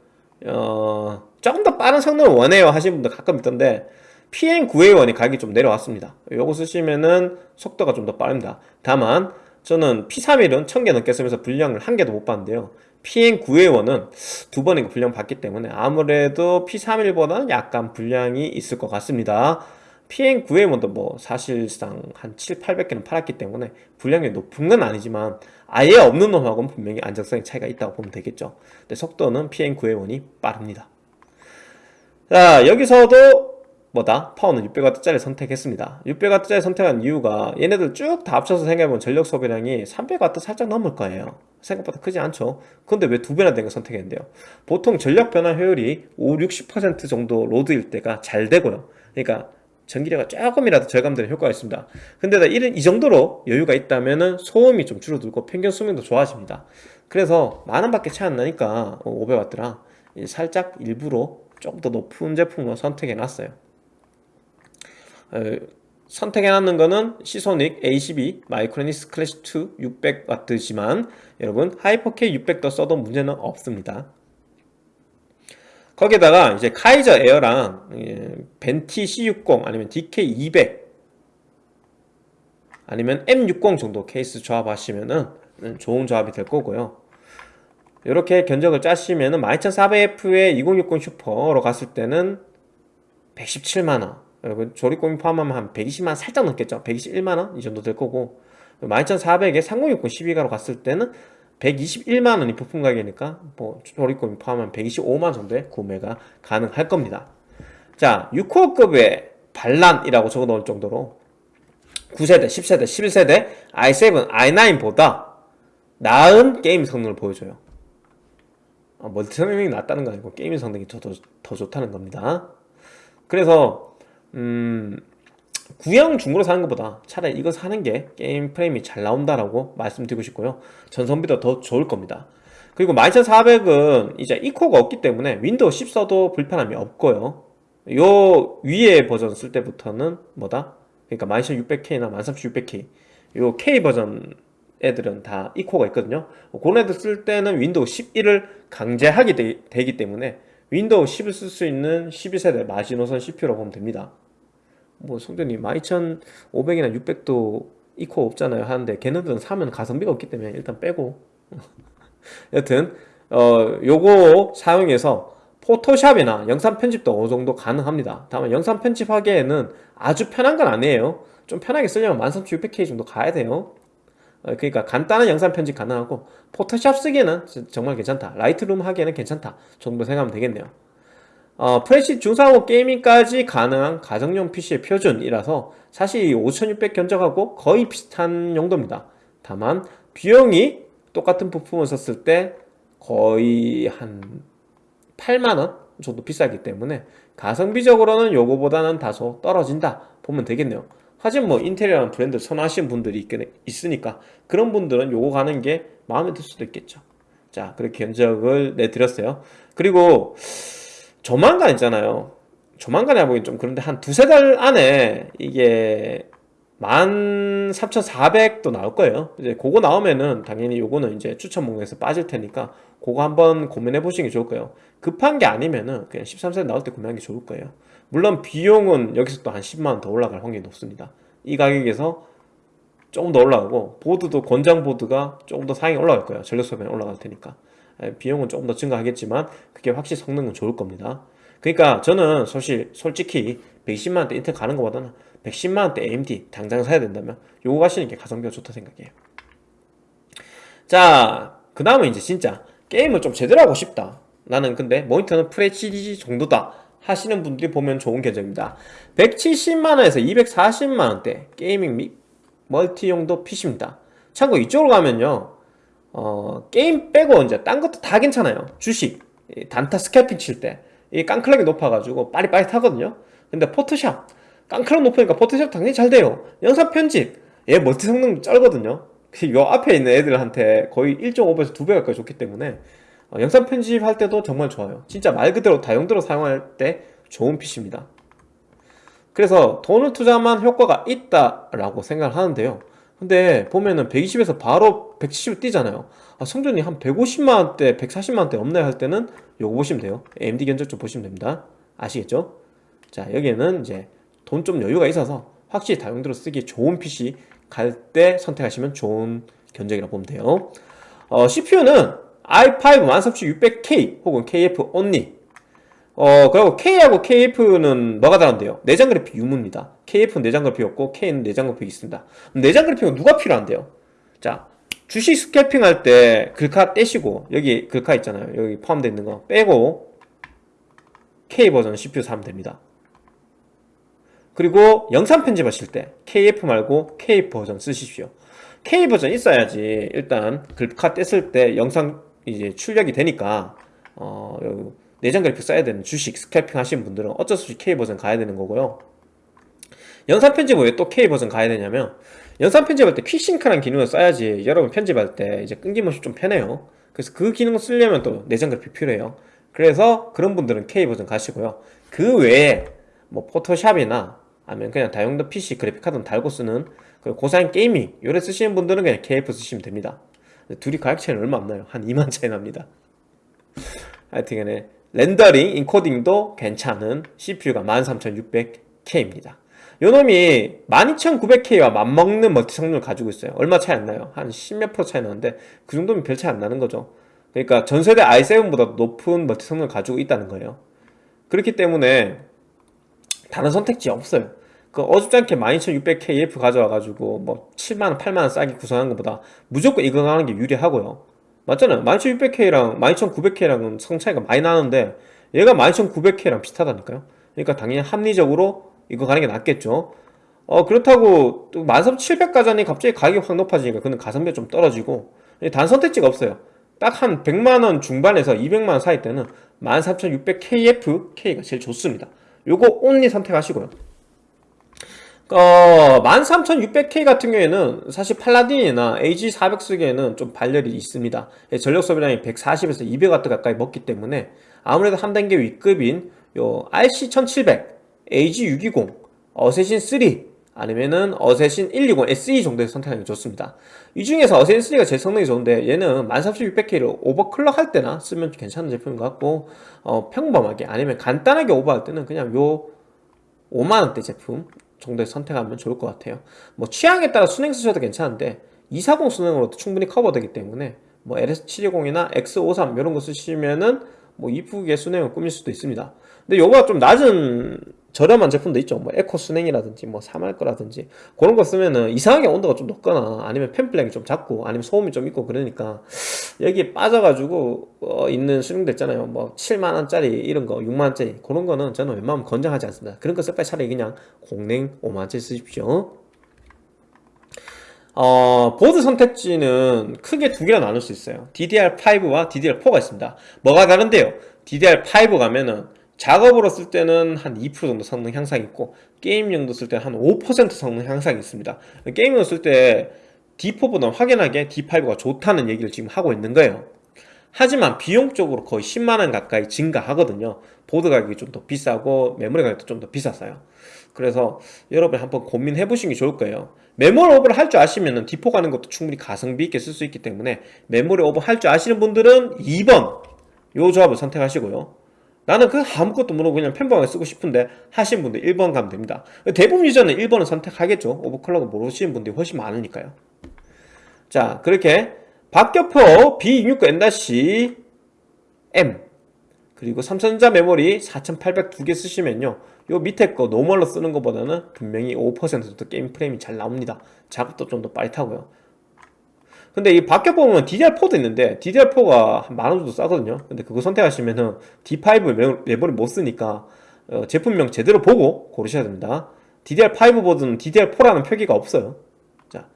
어, 조금 더 빠른 성능을 원해요 하시는 분들 가끔 있던데 PN9A1이 가격이 좀 내려왔습니다. 이거 쓰시면은 속도가 좀 더 빠릅니다. 다만 저는 P31은 1000개 넘게 쓰면서 분량을 한 개도 못 봤는데요. PN9A1은 두 번이고 분량 받기 때문에 아무래도 P31보다는 약간 분량이 있을 것 같습니다. PN9A1도 뭐 사실상 한 7, 800개는 팔았기 때문에 분량이 높은 건 아니지만 아예 없는 놈하고는 분명히 안정성의 차이가 있다고 보면 되겠죠. 근데 속도는 PN9A1이 빠릅니다. 자 여기서도 뭐다? 파워는 600W짜리 선택했습니다. 600W짜리 선택한 이유가 얘네들 쭉 다 합쳐서 생각해보면 전력 소비량이 300W 살짝 넘을 거예요. 생각보다 크지 않죠? 근데 왜 두 배나 된 거 선택했는데요? 보통 전력 변환 효율이 5, 60% 정도 load일 때가 잘 되고요. 그러니까 전기료가 조금이라도 절감되는 효과가 있습니다. 근데 이 정도로 여유가 있다면 소음이 좀 줄어들고 평균 수명도 좋아집니다. 그래서 만원 밖에 차이 안 나니까 500W라 살짝 일부러 조금 더 높은 제품을 선택해 놨어요 선택해 놨는 거는 시소닉 A12 마이크로닉스 클래시 2 600W지만 여러분 하이퍼K 600도 써도 문제는 없습니다 거기에다가 이제 카이저 에어랑 예, 벤티 C60 아니면 DK200 아니면 M60 정도 케이스 조합하시면은 좋은 조합이 될 거고요. 이렇게 견적을 짜시면은 12400F에 2060 슈퍼로 갔을 때는 117만원 여러분 조립공임 포함하면 한 120만원 살짝 넘겠죠? 121만원 이 정도 될 거고 12400에 3060 12가로 갔을 때는 121만원이 부품 가격이니까 뭐 조립금이 포함하면 125만원 정도의 구매가 가능할 겁니다. 자 6코어급의 반란이라고 적어 놓을 정도로 9세대, 10세대, 11세대 i7, i9보다 나은 게임 성능을 보여줘요. 아, 멀티 성능이 낫다는 거 아니고 게임 성능이 더, 더, 더 좋다는 겁니다. 그래서 음 구형 중고로 사는 것보다 차라리 이거 사는 게 게임 프레임이 잘 나온다라고 말씀드리고 싶고요. 전성비도 더 좋을 겁니다. 그리고 12400은 이제 E코가 없기 때문에 윈도우 10 써도 불편함이 없고요. 요 위에 버전 쓸 때부터는 뭐다? 그러니까 12600K나 13600K 요 K 버전 애들은 다 E코가 있거든요. 그런 애들 쓸 때는 윈도우 11을 강제하게 되, 기 때문에 윈도우 10을 쓸 수 있는 12세대 마지노선 CPU라고 보면 됩니다 뭐 성전이 12500이나 600도 E코 없잖아요 하는데 걔네들은 사면 가성비가 없기 때문에 일단 빼고. 여튼 어 요거 사용해서 포토샵이나 영상 편집도 어느 정도 가능합니다. 다만 영상 편집하기에는 아주 편한 건 아니에요. 좀 편하게 쓰려면 13600K 정도 가야 돼요. 어, 그러니까 간단한 영상 편집 가능하고 포토샵 쓰기에는 정말 괜찮다. 라이트룸 하기에는 괜찮다 정도 생각하면 되겠네요 어, FHD 중상옵 gaming까지 가능한 가정용 PC의 표준이라서 사실 5600 견적하고 거의 비슷한 용도입니다. 다만 비용이 똑같은 부품을 썼을 때 거의 한 8만원 정도 비싸기 때문에 가성비적으로는 요거보다는 다소 떨어진다 보면 되겠네요. 하지만 뭐 인텔이라는 브랜드 선호하시는 분들이 있긴, 있으니까 그런 분들은 요거 가는 게 마음에 들 수도 있겠죠. 자 그렇게 견적을 내드렸어요. 그리고 조만간 있잖아요. 조만간에 하보긴 좀 그런데 한 두세 달 안에 이게 13,400도 나올 거예요. 이제 그거 나오면은 당연히 요거는 이제 추천 목록에서 빠질 테니까 그거 한번 고민해 보시는 게 좋을 거예요. 급한 게 아니면은 그냥 13세 나올 때 구매하는 게 좋을 거예요. 물론 비용은 여기서 또 한 10만원 더 올라갈 확률이 높습니다. 이 가격에서 조금 더 올라가고 보드도 권장 보드가 조금 더 사양이 올라갈 거예요. 전력 소비가 올라갈 테니까. 예, 비용은 조금 더 증가하겠지만 그게 확실히 성능은 좋을 겁니다. 그러니까 저는 사실 솔직히 120만원대 인텔 가는 것보다는 110만원대 AMD 당장 사야 된다면 요거 가시는 게 가성비가 좋다 생각해요. 자 그 다음은 이제 진짜 게임을 좀 제대로 하고 싶다. 나는 근데 모니터는 FHD 정도다 하시는 분들이 보면 좋은 견적입니다. 170만원에서 240만원대 gaming 및 멀티용도 PC입니다. 참고 이쪽으로 가면요 어, 게임 빼고 이제 딴 것도 다 괜찮아요. 주식 단타 scalping 칠 때. 이 깡clock이 높아가지고 빠릿빠릿하거든요. 근데 포토샵. 깡clock 높으니까 포토샵 당연히 잘 돼요. 영상 편집. 얘 멀티 성능 쩔거든요. 요 앞에 있는 애들한테 거의 1.5배에서 2배 가까이 좋기 때문에 어, 영상 편집할 때도 정말 좋아요. 진짜 말 그대로 다용도로 사용할 때 좋은 PC입니다. 그래서 돈을 투자만 효과가 있다라고 생각을 하는데요. 근데 보면은 120에서 바로 170을 뛰잖아요. 아, 성전이 한 150만원대 140만원대 없나요 할 때는 요거 보시면 돼요. AMD 견적 좀 보시면 됩니다. 아시겠죠? 자 여기에는 이제 돈 좀 여유가 있어서 확실히 다용도로 쓰기 좋은 PC 갈 때 선택하시면 좋은 견적이라고 보면 돼요. 어, CPU는 i5 13600K 혹은 KF only. 어 그리고 K하고 KF는 뭐가 다른데요? 내장 그래픽 유무입니다. KF는 내장 그래픽이 없고 K는 내장 그래픽이 있습니다. 내장 그래픽은 누가 필요한데요? 자 주식 스캐핑 할 때 글카 떼시고 여기 글카 있잖아요. 여기 포함되어 있는 거 빼고 K 버전 CPU 사면 됩니다. 그리고 영상 편집하실 때 KF 말고 K 버전 쓰십시오. K 버전 있어야지 일단 글카 뗐을 때 영상 이제 출력이 되니까 어, 내장 그래픽 써야 되는 주식 scalping 하시는 분들은 어쩔 수 없이 K 버전 가야 되는 거고요 영상 편집 왜또 K 버전 가야 되냐면 영상 편집할 때 Quick Sync라는 기능을 써야지 여러분 편집할 때 이제 끊김없이 좀 편해요. 그래서 그 기능을 쓰려면 또 내장 그래픽 필요해요. 그래서 그런 분들은 K 버전 가시고요. 그 외에 뭐 포토샵이나 아니면 그냥 다용도 PC 그래픽카드 달고 쓰는 그 고사양 gaming 요래 쓰시는 분들은 그냥 KF 쓰시면 됩니다. 둘이 가격 차이는 얼마 안 나요. 한 2만 차이 납니다. 하여튼 간에 렌더링, 인코딩도 괜찮은 CPU가 13600K입니다 요놈이 12900K와 맞먹는 멀티 성능을 가지고 있어요. 얼마 차이 안 나요. 한 10몇 프로 차이 나는데 그 정도면 별 차이 안 나는 거죠. 그러니까 전세대 i7보다 높은 멀티 성능을 가지고 있다는 거예요. 그렇기 때문에 다른 선택지 없어요. 그 어줍잖게 12600KF 가져와가지고 뭐 7만원 8만원 싸게 구성하는 것보다 무조건 이거 가는 게 유리하고요. 맞잖아요. 12600K랑 12900K랑은 성 차이가 많이 나는데 얘가 12900K랑 비슷하다니까요. 그러니까 당연히 합리적으로 이거 가는 게 낫겠죠. 어 그렇다고 또 13700 가자니 갑자기 가격이 확 높아지니까 그는 가성비가 좀 떨어지고 단 선택지가 없어요. 딱 한 100만원 중반에서 200만원 사이 때는 13600KF K가 제일 좋습니다. 요거 온리 선택하시고요. 어, 13600K 같은 경우에는 사실 팔라딘이나 AG400 쓰기에는 좀 발열이 있습니다. 예, 전력 소비량이 140에서 200W 가까이 먹기 때문에 아무래도 한 단계 윗급인 요 RC1700, AG620, 어세신 3 아니면은 어세신 120 SE 정도에서 선택하는 게 좋습니다. 이 중에서 어세신 3가 제일 성능이 좋은데 얘는 13600K를 오버클럭 할 때나 쓰면 괜찮은 제품인 것 같고 어, 평범하게 아니면 간단하게 오버할 때는 그냥 요 5만원대 제품 정도에 선택하면 좋을 것 같아요. 뭐 취향에 따라 순행 쓰셔도 괜찮은데 240 순행으로도 충분히 커버되기 때문에 뭐 LS720이나 X53 이런 거 쓰시면은 뭐 이쁘게 순행을 꾸밀 수도 있습니다. 근데 요거가 좀 낮은 저렴한 제품도 있죠. 뭐 에코 순행이라든지 뭐 사말 거라든지. 그런 거 쓰면은 이상하게 온도가 좀 높거나 아니면 팬플렉이 좀 작고 아니면 소음이 좀 있고 그러니까 여기에 빠져가지고 어 있는 수능도 있잖아요. 뭐 7만원짜리 이런 거 6만원짜리 그런 거는 저는 웬만하면 권장하지 않습니다. 그런 거 쓸 바에 차라리 그냥 공냉 5만원짜리 쓰십시오. 어, 보드 선택지는 크게 두 개로 나눌 수 있어요. DDR5와 DDR4가 있습니다. 뭐가 다른데요? DDR5 가면은 작업으로 쓸 때는 한 2% 정도 성능 향상이 있고 게임용도 쓸 때는 한 5% 성능 향상이 있습니다. 게임용 쓸때 D4보다 확연하게 D5가 좋다는 얘기를 지금 하고 있는 거예요. 하지만 비용적으로 거의 10만원 가까이 증가하거든요. 보드 가격이 좀 더 비싸고 메모리 가격도 좀 더 비쌌어요. 그래서 여러분 한번 고민해 보시는 게 좋을 거예요. 메모리 오버를 할 줄 아시면 D4 가는 것도 충분히 가성비 있게 쓸 수 있기 때문에 메모리 오버 할 줄 아시는 분들은 2번 요 조합을 선택하시고요 나는 그 아무것도 모르고 그냥 펜방을 쓰고 싶은데 하신 분들 1번 가면 됩니다. 대부분 유저는 1번을 선택하겠죠. 오버클럭을 모르시는 분들이 훨씬 많으니까요. 자 그렇게 박격포 B660M 그리고 삼성전자 메모리 4800 두 개 쓰시면요. 요 밑에 거 normal로 쓰는 것보다는 분명히 5%더 게임 프레임이 잘 나옵니다. 작업도 좀 더 빠릿하고요 근데 이 밖에 보면 DDR4도 있는데 DDR4가 한 만원 정도 싸거든요. 근데 그거 선택하시면은 D5 메모리 못 쓰니까 어, 제품명 제대로 보고 고르셔야 됩니다. DDR5 보드는 DDR4라는 표기가 없어요. 자,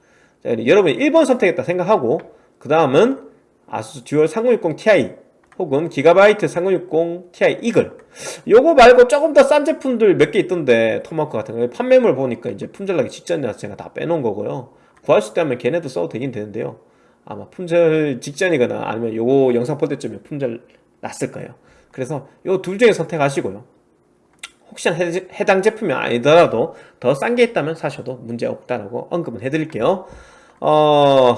자 여러분이 1번 선택했다 생각하고 그 다음은 아수스 듀얼 3060 Ti 혹은 기가바이트 3060 Ti 이글. 요거 말고 조금 더 싼 제품들 몇 개 있던데 토마크 같은 거. 판매물 보니까 이제 품절나기 직전이라서 제가 다 빼놓은 거고요. 구할 수 있다면 걔네도 써도 되긴 되는데요 아마 품절 직전이거나 아니면 요거 영상 볼 때쯤에 품절 났을 거예요. 그래서 요 둘 중에 선택하시고요. 혹시나 해 당 제품이 아니더라도 더 싼 게 있다면 사셔도 문제 없다라고 언급은 해드릴게요. 어...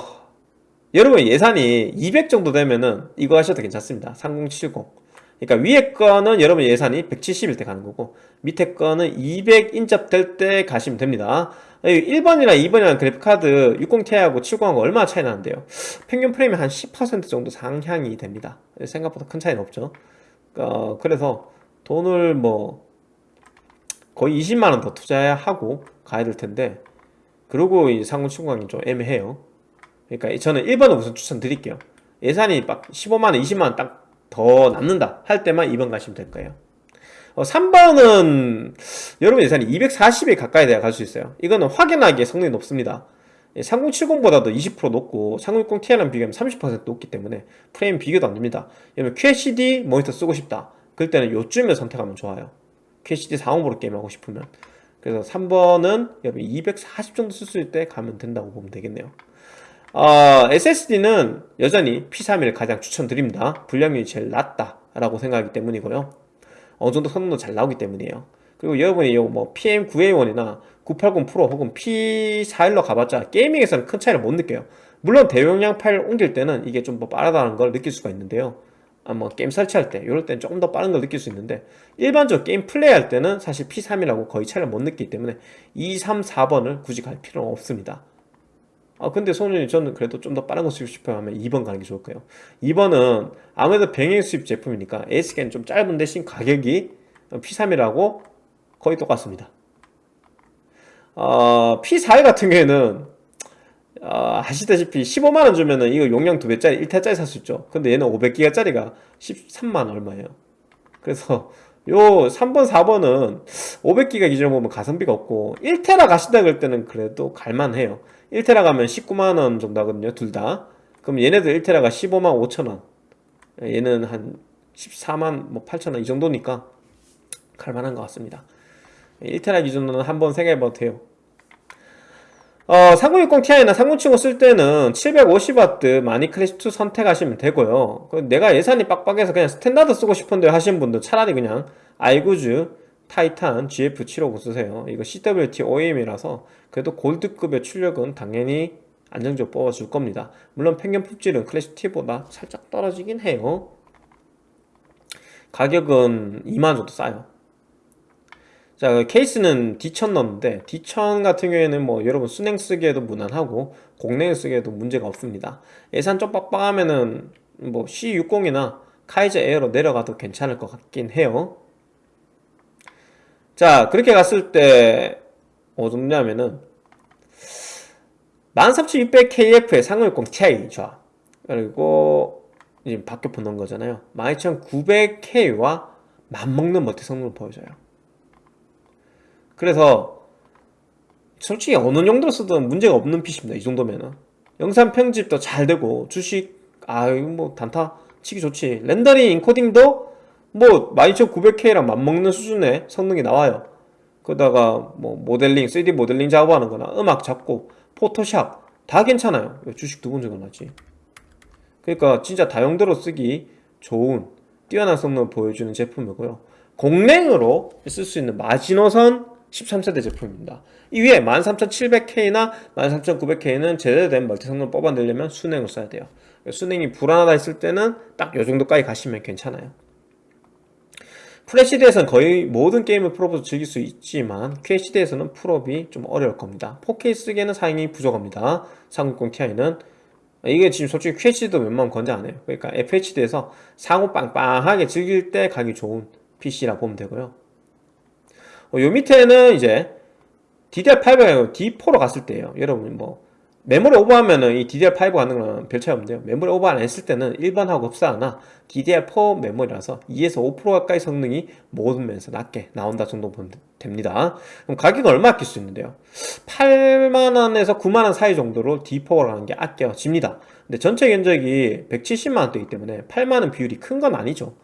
여러분 예산이 200 정도 되면은 이거 하셔도 괜찮습니다. 3070 그러니까 위에 거는 여러분 예산이 170일 때 가는 거고 밑에 거는 200 인접될 때 가시면 됩니다 1번이랑 2번이랑 그래픽카드 60ti하고 70하고 얼마나 차이 나는데요? 평균 프레임이 한 10% 정도 상향이 됩니다. 생각보다 큰 차이는 없죠. 어, 그래서 돈을 뭐 거의 20만원 더 투자해야 하고 가야 될 텐데 그리고 이 상공 70강이 좀 애매해요. 그러니까 저는 1번을 우선 추천드릴게요. 예산이 막 15만원 20만원 딱 더 남는다 할 때만 2번 가시면 될 거예요 어, 3번은 여러분 예산이 240에 가까이 돼야 갈 수 있어요. 이거는 확연하게 성능이 높습니다. 3070보다도 20% 높고 3060 Ti랑 비교하면 30% 높기 때문에 프레임 비교도 안됩니다. 여러분 QHD 모니터 쓰고 싶다. 그럴 때는 요쯤에 선택하면 좋아요. QHD 450으로 게임하고 싶으면. 그래서 3번은 여러분 240 정도 쓸 수 있을 때 가면 된다고 보면 되겠네요. 어, SSD는 여전히 P31을 가장 추천드립니다. 불량률이 제일 낮다 라고 생각하기 때문이고요 어느 정도 성능도 잘 나오기 때문이에요. 그리고 여러분이 뭐 PM9A1이나 980 프로 혹은 P41로 가봤자 gaming에서는 큰 차이를 못 느껴요. 물론 대용량 파일 옮길 때는 이게 좀 더 빠르다는 걸 느낄 수가 있는데요. 아, 뭐 게임 설치할 때 이럴 때는 조금 더 빠른 걸 느낄 수 있는데 일반적으로 게임 플레이할 때는 사실 P31하고 거의 차이를 못 느끼기 때문에 2, 3, 4번을 굳이 갈 필요는 없습니다 아 근데 소년이 저는 그래도 좀 더 빠른 거 쓰고 싶어요. 하면 2번 가는 게 좋을 거예요. 2번은 아무래도 병행 수입 제품이니까 ASC는 좀 짧은 대신 가격이 P3이라고 거의 똑같습니다. 어, P4 같은 경우에는 어, 아시다시피 15만원 주면은 이거 용량 2배짜리 1테짜리 살 수 있죠. 근데 얘는 500기가짜리가 13만원 얼마예요. 그래서 요 3번 4번은 500기가 기준으로 보면 가성비가 없고 1테라 가신다 그럴 때는 그래도 갈만해요 1테라 가면 19만원 정도 하거든요 둘 다. 그럼 얘네들 1테라가 15만 5천원. 얘는 한 14만 뭐 8천원 이 정도니까 갈만한 것 같습니다. 1테라 기준으로는 한 번 생각해봐도 돼요. 어, 3060 Ti나 3070 쓸 때는 750W 마닉 클래식2 선택하시면 되고요. 내가 예산이 빡빡해서 그냥 standard 쓰고 싶은데 하시는 분들 차라리 그냥 아이구주 타이탄 GF750 쓰세요. 이거 CWT OEM이라서 그래도 골드급의 출력은 당연히 안정적으로 뽑아줄 겁니다. 물론 평균 품질은 클래식 T보다 살짝 떨어지긴 해요. 가격은 2만원 정도 싸요. 자그 케이스는 D1000 넣었는데 D1000 같은 경우에는 뭐 여러분 순행 쓰기에도 무난하고 공랭 쓰기에도 문제가 없습니다. 예산 좀 빡빡하면은 뭐 C60이나 카이저 에어로 내려가도 괜찮을 것 같긴 해요 자 그렇게 갔을 때 어느 정도냐면은 13600KF의 3060 Ti 좋아 그리고 이제 바뀌어 넣은 거잖아요. 12900K와 맞먹는 멀티 성능을 보여줘요. 그래서 솔직히 어느 정도 쓰든 문제가 없는 PC입니다 이 정도면은. 영상 편집도 잘 되고 주식 아유 뭐 단타 치기 좋지. 렌더링 인코딩도 뭐 12900K랑 맞먹는 수준의 성능이 나와요. 그러다가 뭐 모델링 3D 모델링 작업하는 거나 음악 잡고 포토샵 다 괜찮아요. 주식 두번 나지. 그러니까 진짜 다용도로 쓰기 좋은 뛰어난 성능을 보여주는 제품이고요. 공랭으로 쓸 수 있는 마지노선 13세대 제품입니다. 이 위에 13700K나 13900K는 제대로 된 멀티 성능을 뽑아내려면 순행을 써야 돼요. 순행이 불안하다 했을 때는 딱요 정도까지 가시면 괜찮아요 FHD에서는 거의 모든 게임을 풀옵으로 즐길 수 있지만 QHD에서는 풀옵이 좀 어려울 겁니다. 4K 쓰기에는 사양이 부족합니다. 3060 Ti는. 이게 지금 솔직히 QHD도 웬만하면 권장 안 해요. 그러니까 FHD에서 상옵 빵빵하게 즐길 때 가기 좋은 PC라 보면 되고요. 어, 요 밑에는 이제 DDR5가 아니고 D4로 갔을 때예요. 여러분 뭐 메모리 오버하면은 이 DDR5 가는 거는 별 차이 없는데요. 메모리 오버 안 했을 때는 일반하고 흡사하나 DDR4 메모리라서 2에서 5% 가까이 성능이 모든 면에서 낮게 나온다 정도 보면 됩니다. 그럼 가격은 얼마 아낄 수 있는데요? 8만원에서 9만원 사이 정도로 D4가 가는 게 아껴집니다. 근데 전체 견적이 170만원대이기 때문에 8만원 비율이 큰 건 아니죠.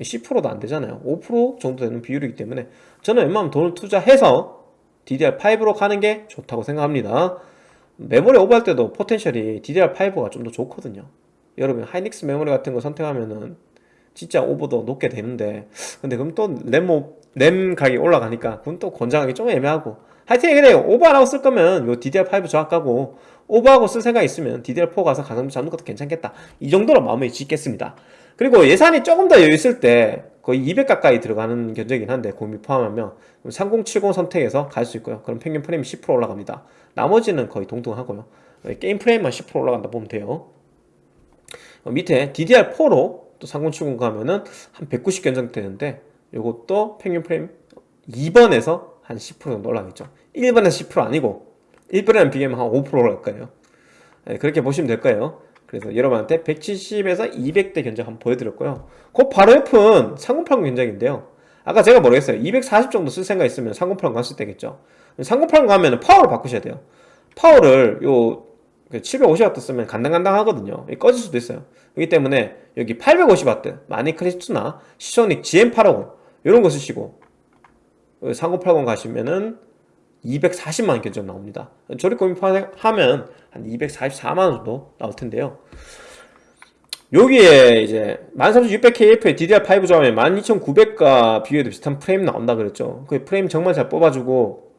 10%도 안 되잖아요. 5% 정도 되는 비율이기 때문에 저는 웬만하면 돈을 투자해서 DDR5로 가는 게 좋다고 생각합니다 메모리 오버할 때도 포텐셜이 DDR5가 좀 더 좋거든요. 여러분 하이닉스 메모리 같은 거 선택하면은 진짜 오버도 높게 되는데 근데 그럼 또 램, 램 가격이 올라가니까 그건 또 권장하기 좀 애매하고. 하여튼 그래요 오버 안 하고 쓸 거면 요 DDR5 저학가고 오버하고 쓸 생각 있으면 DDR4 가서 가성비 잡는 것도 괜찮겠다. 이 정도로 마음을 짓겠습니다. 그리고 예산이 조금 더 여유 있을 때 거의 200 가까이 들어가는 견적이긴 한데 고미 포함하면 3070 선택해서 갈 수 있고요. 그럼 평균 프레임이 10% 올라갑니다. 나머지는 거의 동등하고요. 게임 프레임만 10% 올라간다 보면 돼요. 어, 밑에 DDR4로 또 3070 가면은 한 190 견적 되는데 이것도 평균 프레임 2번에서 한 10% 정도 올라가겠죠. 1번에서 10% 아니고 1번이랑 비교하면 한 5% 올라갈 거예요. 네, 그렇게 보시면 될 거예요 그래서 여러분한테 170에서 200대 견적 한번 보여드렸고요. 그 바로 옆은 3080 견적인데요. 아까 제가 모르겠어요? 240 정도 쓸 생각 있으면 3080 갔을 때겠죠? 3080 가면 파워를 바꾸셔야 돼요. 파워를 요 750W 쓰면 간당간당 하거든요. 꺼질 수도 있어요. 그렇기 때문에 여기 850W 마니크리스트나 시소닉 GM850 이런 거 쓰시고 3080 가시면은 240만원 견적 나옵니다. 조립 구입하면 한 244만원 정도 나올 텐데요 여기에 이제 13600KF에 DDR5 조합에 12900과 비교해도 비슷한 프레임 나온다 그랬죠. 그 프레임 정말 잘 뽑아주고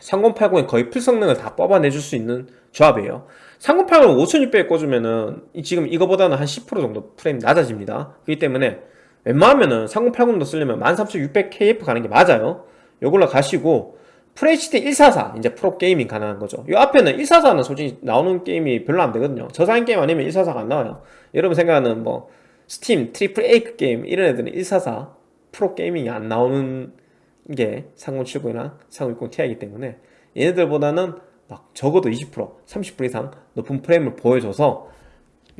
3080에 거의 풀성능을 다 뽑아내줄 수 있는 조합이에요. 3080을 5600에 꽂으면은 지금 이거보다는 한 10% 정도 프레임 낮아집니다. 그렇기 때문에 웬만하면은 3080도 쓰려면 13600KF 가는 게 맞아요. 요걸로 가시고 FHD 144 이제 프로gaming 가능한 거죠. 이 앞에는 144는 솔직히 나오는 게임이 별로 안 되거든요. 저사양 게임 아니면 144가 안 나와요. 여러분 생각하는 뭐 스팀, triple A 게임 이런 애들은 144 프로게이밍이 안 나오는 게 3070이나 3060 Ti이기 때문에 얘네들보다는 막 적어도 20% 30% 이상 높은 프레임을 보여줘서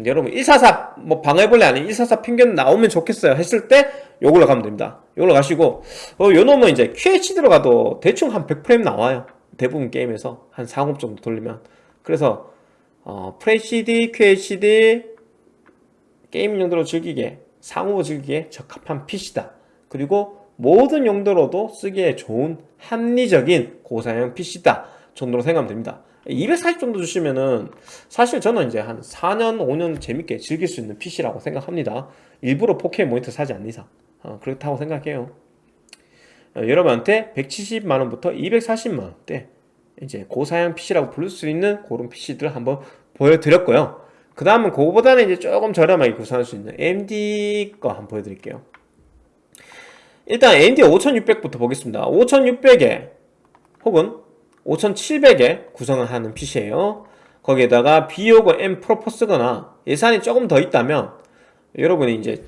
여러분 144 뭐 방해벌레 아닌 144 평균 나오면 좋겠어요. 했을 때 요걸로 가면 됩니다. 요걸로 가시고 어, 요 놈은 이제 QHD로 가도 대충 한 100프레임 나와요. 대부분 게임에서 한 40 정도 돌리면. 그래서 어, FHD, QHD 게임 용도로 즐기기에 상호 즐기기에 적합한 PC다. 그리고 모든 용도로도 쓰기에 좋은 합리적인 고사양 PC다 정도로 생각하면 됩니다. 240 정도 주시면은 사실 저는 이제 한 4년 5년 재밌게 즐길 수 있는 PC라고 생각합니다. 일부러 4K 모니터 사지 않는 이상 어, 그렇다고 생각해요. 어, 여러분한테 170만원부터 240만원대 이제 고사양 PC라고 부를 수 있는 그런 PC들 한번 보여드렸고요. 그 다음은 그거보다는 이제 조금 저렴하게 구성할 수 있는 AMD 거 한번 보여드릴게요. 일단 AMD 5600부터 보겠습니다. 5600에 혹은 5700에 구성을 하는 PC예요. 거기에다가 B50 M 프로4 쓰거나 예산이 조금 더 있다면 여러분이 이제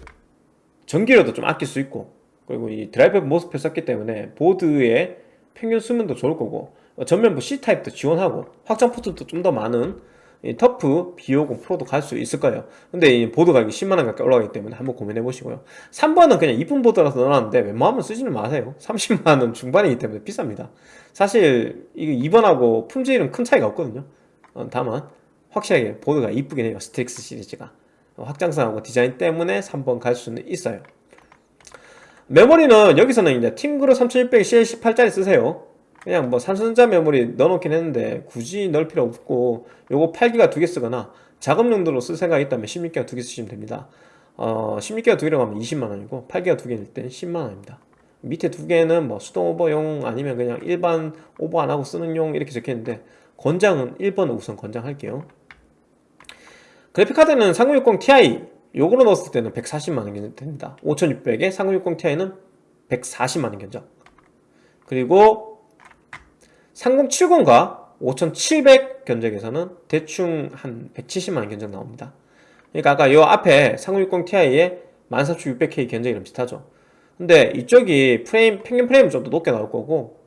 전기료도 좀 아낄 수 있고 그리고 이 드라이버 모스펫 썼기 때문에 보드의 평균 수명도 좋을 거고 전면부 C타입도 지원하고 확장 포트도 좀 더 많은 터프 B50 프로도 갈 수 있을 거예요. 근데 보드 가격이 10만원 가까이 올라가기 때문에 한번 고민해 보시고요. 3번은 그냥 이쁜 보드라서 넣어놨는데 웬만하면 쓰지는 마세요. 30만원 중반이기 때문에 비쌉니다. 사실 이거 2번하고 품질은 큰 차이가 없거든요. 어, 다만 확실하게 보드가 이쁘긴 해요. 스트릭스 시리즈가. 어, 확장성하고 디자인 때문에 3번 갈 수는 있어요. 메모리는 여기서는 이제 팀그룹 3600 CL18짜리 쓰세요. 그냥 뭐 삼성전자 메모리 넣어놓긴 했는데 굳이 넣을 필요 없고 요거 8기가 두 개 쓰거나 작업 용도로 쓸 생각이 있다면 16기가 두 개 쓰시면 됩니다. 어 16기가 두 개라고 하면 20만원이고 8기가 두 개일 땐 10만원입니다. 밑에 두 개는 뭐 수동 오버용 아니면 그냥 일반 오버 안 하고 쓰는 용 이렇게 적혀있는데 권장은 1번을 우선 권장할게요 그래픽카드는 3060 Ti 요거로 넣었을 때는 140만원 됩니다. 5600에 3060 Ti는 140만원 견적. 그리고 3070과 5700 견적에서는 대충 한 170만원 견적 나옵니다. 그러니까 아까 요 앞에 3060 Ti에 14600K 견적이랑 비슷하죠. 근데 이쪽이 프레임 평균 프레임은 좀더 높게 나올 거고 어,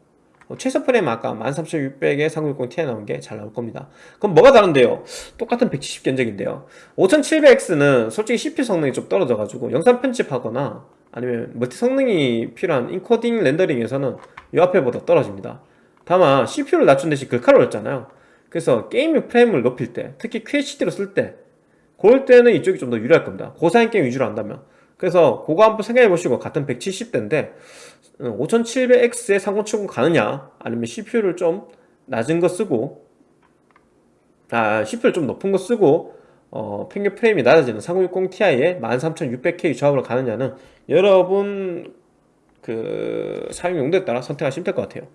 최소 프레임 아까 13600에 3060 Ti 나온 게 잘 나올 겁니다. 그럼 뭐가 다른데요? 똑같은 170 견적인데요. 5700X는 솔직히 CPU 성능이 좀 떨어져 가지고 영상 편집하거나 아니면 멀티 성능이 필요한 인코딩 렌더링에서는 이 앞에보다 떨어집니다. 다만 CPU를 낮춘 대신 글카를 올렸잖아요. 그래서 gaming 프레임을 높일 때 특히 QHD로 쓸때 그럴 때는 이쪽이 좀 더 유리할 겁니다. 고사양 게임 위주로 한다면 그래서 그거 한번 생각해 보시고 같은 170대인데 5700X에 3070 가느냐 아니면 CPU를 좀 낮은 거 쓰고 아 CPU를 좀 높은 거 쓰고 어, 평균 프레임이 낮아지는 3060 Ti에 13600K 조합으로 가느냐는 여러분 그 사용 용도에 따라 선택하시면 될 것 같아요.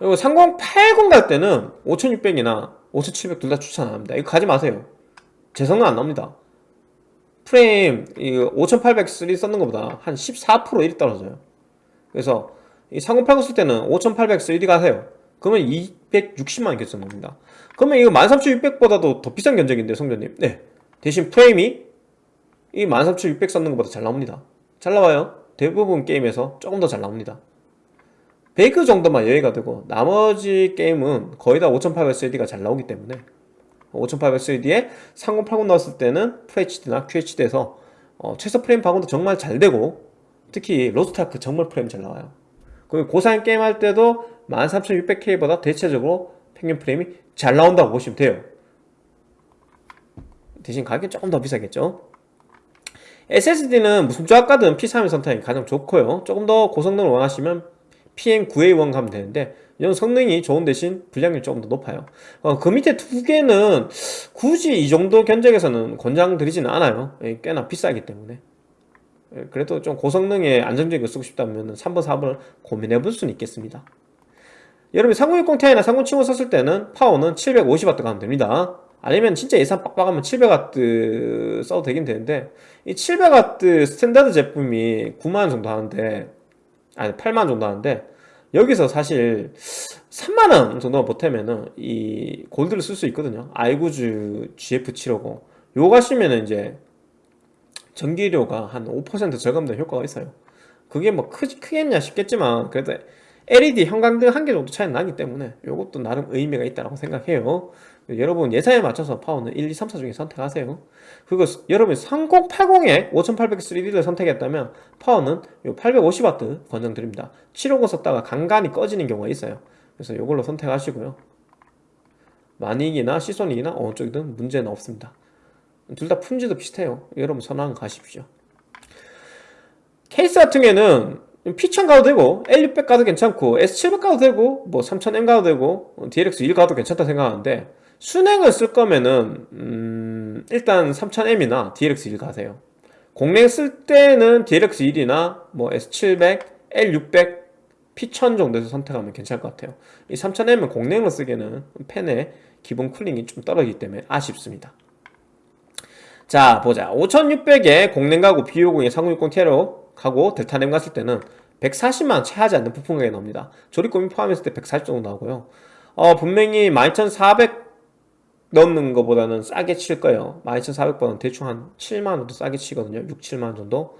그리고 3080 갈 때는 5600이나 5700 둘 다 추천 안 합니다. 이거 가지 마세요. 제 성능 안 나옵니다 프레임 5800 3 썼는 것보다 한 14% 일이 떨어져요. 그래서 이3080쓸 때는 5800 3D 가세요. 그러면 260만원 결정 나옵니다. 그러면 이거 13600보다도 더 비싼 견적인데 성전님. 네. 대신 프레임이 이 13600 썼는 것보다 잘 나옵니다. 잘 나와요. 대부분 게임에서 조금 더 잘 나옵니다. 베이크 정도만 여유가 되고 나머지 게임은 거의 다 5800 3D가 잘 나오기 때문에 5800 3D3080 넣었을 때는 FHD나 QHD에서 어, 최소 프레임 방어도 정말 잘 되고 특히 로스트아크 정말 프레임 잘 나와요. 그리고 고사양 게임 할 때도 13600K보다 대체적으로 평균 프레임이 잘 나온다고 보시면 돼요. 대신 가격이 조금 더 비싸겠죠? SSD는 무슨 조합 가든 P31 선택이 가장 좋고요. 조금 더 고성능을 원하시면 PM9A1 가면 되는데 이런 성능이 좋은 대신 불량률이 조금 더 높아요. 어, 그 밑에 두 개는 굳이 이 정도 견적에서는 권장드리지는 않아요. 예, 꽤나 비싸기 때문에. 예, 그래도 좀 고성능의 안정적인 거 쓰고 싶다면 3번 4번을 고민해 볼 수는 있겠습니다. 여러분이 3060 Ti나 3070 썼을 때는 파워는 750W 가면 됩니다. 아니면 진짜 예산 빡빡하면 700W 써도 되긴 되는데 이 700W 스탠다드 제품이 9만원 정도 하는데 아니 8만원 정도 하는데 여기서 사실 3만원 정도만 보태면은 이 골드를 쓸 수 있거든요. 아이구즈 GF750 요거 가시면은 이제 전기료가 한 5% 절감된 효과가 있어요. 그게 뭐 크, 크겠냐 싶겠지만 그래도 LED 형광등 한 개 정도 차이 나기 때문에 이것도 나름 의미가 있다고 생각해요 여러분 예산에 맞춰서 파워는 1, 2, 3, 4 중에 선택하세요. 그리고 여러분 3080에 5800 3D를 선택했다면 파워는 850W 권장드립니다. 750 썼다가 간간히 꺼지는 경우가 있어요. 그래서 이걸로 선택하시고요. 마닉이나 시소닉이나 어느 쪽이든 문제는 없습니다. 둘 다 품질도 비슷해요. 여러분 선호하는 가십시오. 케이스 같은 경우에는 P1000 가도 되고 L600 가도 괜찮고 S700 가도 되고 뭐 3000M 가도 되고 DLX1 가도 괜찮다 생각하는데 순행을 쓸 거면은 음 일단 3000M이나 DLX1 가세요. 공랭 쓸 때는 DLX1이나 뭐 S700, L600, P1000 정도에서 선택하면 괜찮을 것 같아요. 이 3000M은 공랭으로 쓰기에는 팬의 기본 쿨링이 좀 떨어지기 때문에 아쉽습니다. 자 보자. 5600에 공랭 가고 B50에 3060 Ti로 가고 델타램 갔을 때는 140만 채하지 않는 부품 가격이 나옵니다. 조립금이 포함했을 때 140 정도 나오고요. 어, 분명히 12400 넣는 것보다는 싸게 칠 거예요. 12400번은 대충 한 7만원 도 싸게 치거든요. 6, 7만원 정도.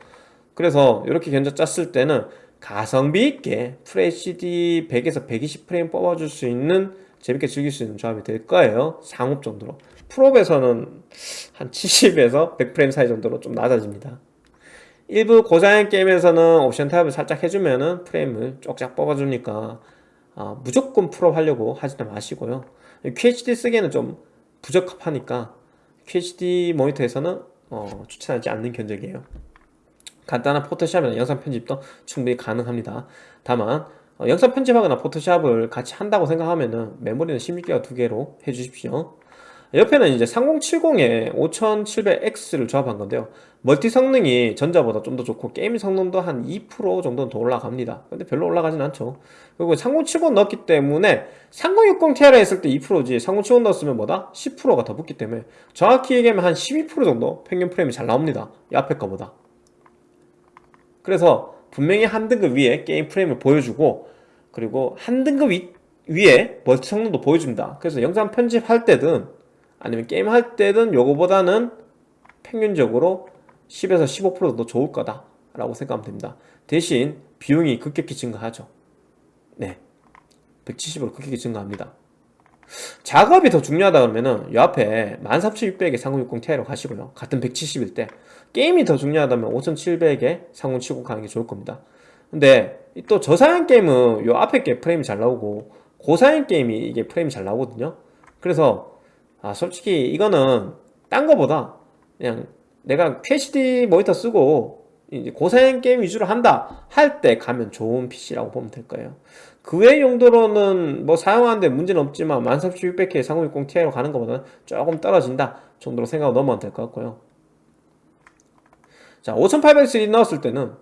그래서 이렇게 견적 짰을 때는 가성비 있게 FHD 100에서 120프레임 뽑아줄 수 있는 재밌게 즐길 수 있는 조합이 될 거예요. 상옵 정도로. 풀옵에서는 한 70에서 100프레임 사이 정도로 좀 낮아집니다. 일부 고사양 게임에서는 옵션 타협을 살짝 해주면은 프레임을 쭉쭉 뽑아주니까 아, 무조건 풀옵 하려고 하지는 마시고요. QHD 쓰기에는 좀 부적합하니까 QHD 모니터에서는 어, 추천하지 않는 견적이에요. 간단한 포토샵이나 영상 편집도 충분히 가능합니다. 다만 어, 영상 편집하거나 포토샵을 같이 한다고 생각하면 은 메모리는 16기가 두 개로 해주십시오 옆에는 이제 3070에 5700X를 조합한 건데요. 멀티 성능이 전자보다 좀 더 좋고 게임 성능도 한 2% 정도는 더 올라갑니다. 근데 별로 올라가진 않죠. 그리고 3070 넣었기 때문에 3060ti 했을 때 2%지 3070 넣었으면 뭐다? 10%가 더 붙기 때문에 정확히 얘기하면 한 12% 정도 평균 프레임이 잘 나옵니다. 이 앞에 거보다. 그래서 분명히 한 등급 위에 게임 프레임을 보여주고 그리고 한 등급 위, 위에 멀티 성능도 보여줍니다. 그래서 영상 편집할 때든 아니면 게임 할 때든 요거보다는 평균적으로 10에서 15%더 좋을 거다 라고 생각하면 됩니다. 대신 비용이 급격히 증가하죠. 네. 170으로 급격히 증가합니다. 작업이 더 중요하다 그러면은 요 앞에 13600에 3060ti로 가시고요. 같은 170일 때 게임이 더 중요하다면 5700에 3070 가는 게 좋을 겁니다. 근데 또 저사양 게임은 요 앞에 게 프레임이 잘 나오고 고사양 게임이 이게 프레임이 잘 나오거든요. 그래서 아 솔직히 이거는 딴 거보다 그냥 내가 QHD 모니터 쓰고 이제 고사양 게임 위주로 한다 할 때 가면 좋은 PC라고 보면 될 거예요. 그 외 용도로는 뭐 사용하는데 문제는 없지만 13600K 3060ti로 가는 것보다는 조금 떨어진다 정도로 생각하고 넘어가면 될 것 같고요. 자 5800X 넣었을 때는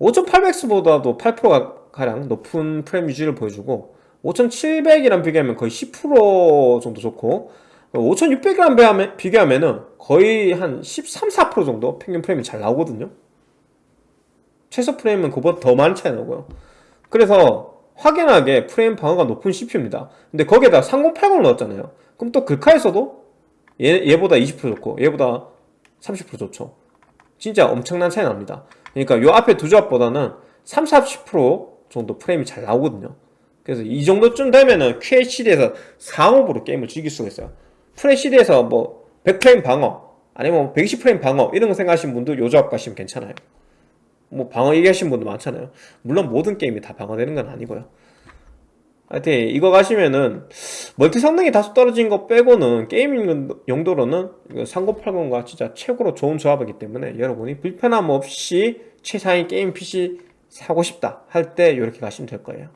5800X보다도 8%가 가량 높은 프레임 유지를 보여주고 5700이랑 비교하면 거의 10% 정도 좋고 5600이랑 비교하면 거의 한 13, 4% 정도 평균 프레임이 잘 나오거든요. 최소 프레임은 그보다 더 많은 차이 나고요. 그래서 확연하게 프레임 방어가 높은 CPU입니다. 근데 거기에다 3080 넣었잖아요. 그럼 또 글카에서도 얘, 얘보다 20% 좋고 얘보다 30% 좋죠. 진짜 엄청난 차이 납니다. 그러니까 요 앞에 두 조합보다는 3, 40% 정도 프레임이 잘 나오거든요. 그래서 이 정도쯤 되면은 QHD에서 상업으로 게임을 즐길 수가 있어요 FHD에서 뭐 100프레임 방어 아니면 120프레임 방어 이런 거 생각하시는 분도 요 조합 가시면 괜찮아요. 뭐 방어 얘기하시는 분도 많잖아요. 물론 모든 게임이 다 방어되는 건 아니고요. 하여튼 이거 가시면은 멀티 성능이 다소 떨어진 거 빼고는 gaming 용도로는 3080과 진짜 최고로 좋은 조합이기 때문에 여러분이 불편함 없이 최상위 게임 PC 사고 싶다 할 때 이렇게 가시면 될 거예요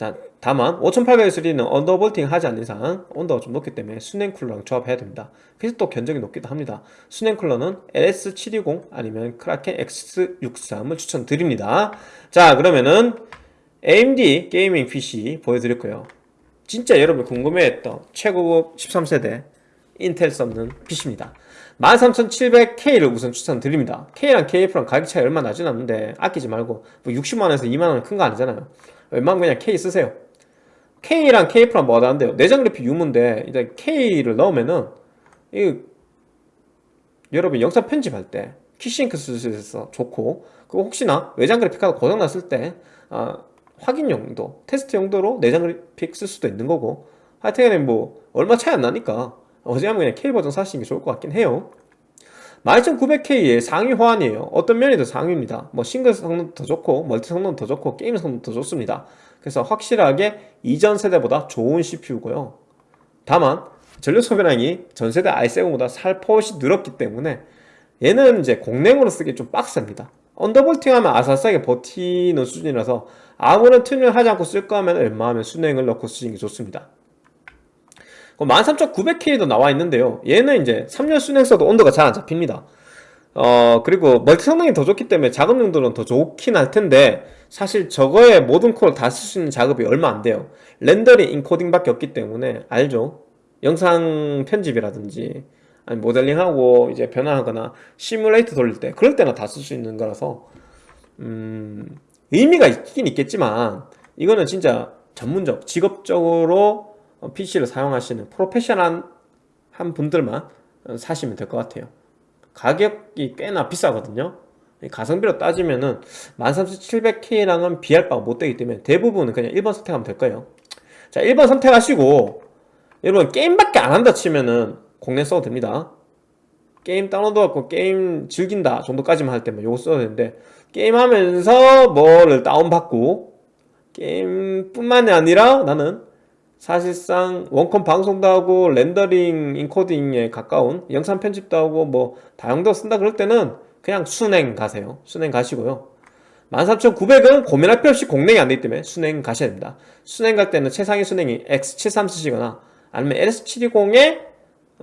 자 다만 5800X3D는 undervolting 하지 않는 이상 온도가 좀 높기 때문에 수냉 쿨러랑 조합해야 됩니다. 그래서 또 견적이 높기도 합니다. 수냉 쿨러는 LS720 아니면 크라켄 X63을 추천드립니다. 자 그러면은 AMD 게이밍 PC 보여드릴 거예요. 진짜 여러분 궁금해했던 최고급 13세대 인텔 썸는 PC입니다. 13700K를 우선 추천드립니다. K랑 KF랑 가격 차이 얼마 나진 않는데 아끼지 말고 뭐 60만원에서 2만원 큰거 아니잖아요 웬만하면 그냥 K 쓰세요. K랑 K프랑 뭐가 다른데요. 내장 그래픽 유무인데 이제 K를 넣으면은 이 여러분 영상 편집할 때 Quick Sync 쓰셔서 좋고 그리고 혹시나 외장 그래픽 카드 고장 났을 때 아, 확인 용도, 테스트 용도로 내장 그래픽 쓸 수도 있는 거고. 하여튼 뭐 얼마 차이 안 나니까 어지간하면 그냥 K 버전 사시는 게 좋을 것 같긴 해요 12900K의 상위 호환이에요. 어떤 더 상위입니다. 뭐 싱글 성능도 더 좋고 멀티 성능도 더 좋고 게임 성능도 더 좋습니다. 그래서 확실하게 이전 세대보다 좋은 CPU고요. 다만 전력 소비량이 전세대 i7보다 살포시 늘었기 때문에 얘는 이제 공랭으로 쓰기 좀 빡셉니다. undervolting 하면 아삭아삭하게 버티는 수준이라서 아무런 튜닝을 하지 않고 쓸 거면 웬만하면 수냉을 넣고 쓰시는 게 좋습니다 13900K도 나와 있는데요. 얘는 이제 3열 수냉 써도 온도가 잘 안 잡힙니다. 어 그리고 멀티 성능이 더 좋기 때문에 작업 용도는 더 좋긴 할 텐데 사실 저거에 모든 코어를 다 쓸 수 있는 작업이 얼마 안 돼요. 렌더링 인코딩 밖에 없기 때문에 알죠? 영상 편집이라든지 아니 모델링하고 이제 변화하거나 시뮬레이터 돌릴 때 그럴 때나 다 쓸 수 있는 거라서 음 의미가 있긴 있겠지만 이거는 진짜 전문적 직업적으로 PC를 사용하시는 프로페셔널한 분들만 사시면 될 것 같아요. 가격이 꽤나 비싸거든요. 가성비로 따지면 은 13700K랑은 비할 바가 못 되기 때문에 대부분은 그냥 1번 선택하면 될 거예요. 자 1번 선택하시고 여러분 게임밖에 안 한다 치면은 공략 써도 됩니다. 게임 다운로드하고 게임 즐긴다 정도까지만 할 때만 요거 써도 되는데 게임하면서 뭐를 다운받고 게임뿐만이 아니라 나는 사실상 원컴 방송도 하고 렌더링 인코딩에 가까운 영상 편집도 하고 뭐 다용도 쓴다 그럴 때는 그냥 수냉 가세요. 수냉 가시고요. 13,900은 고민할 필요 없이 공랭이 안 되기 때문에 수냉 가셔야 됩니다. 수냉 갈 때는 최상위 수냉이 X73 쓰시거나 아니면 LS720에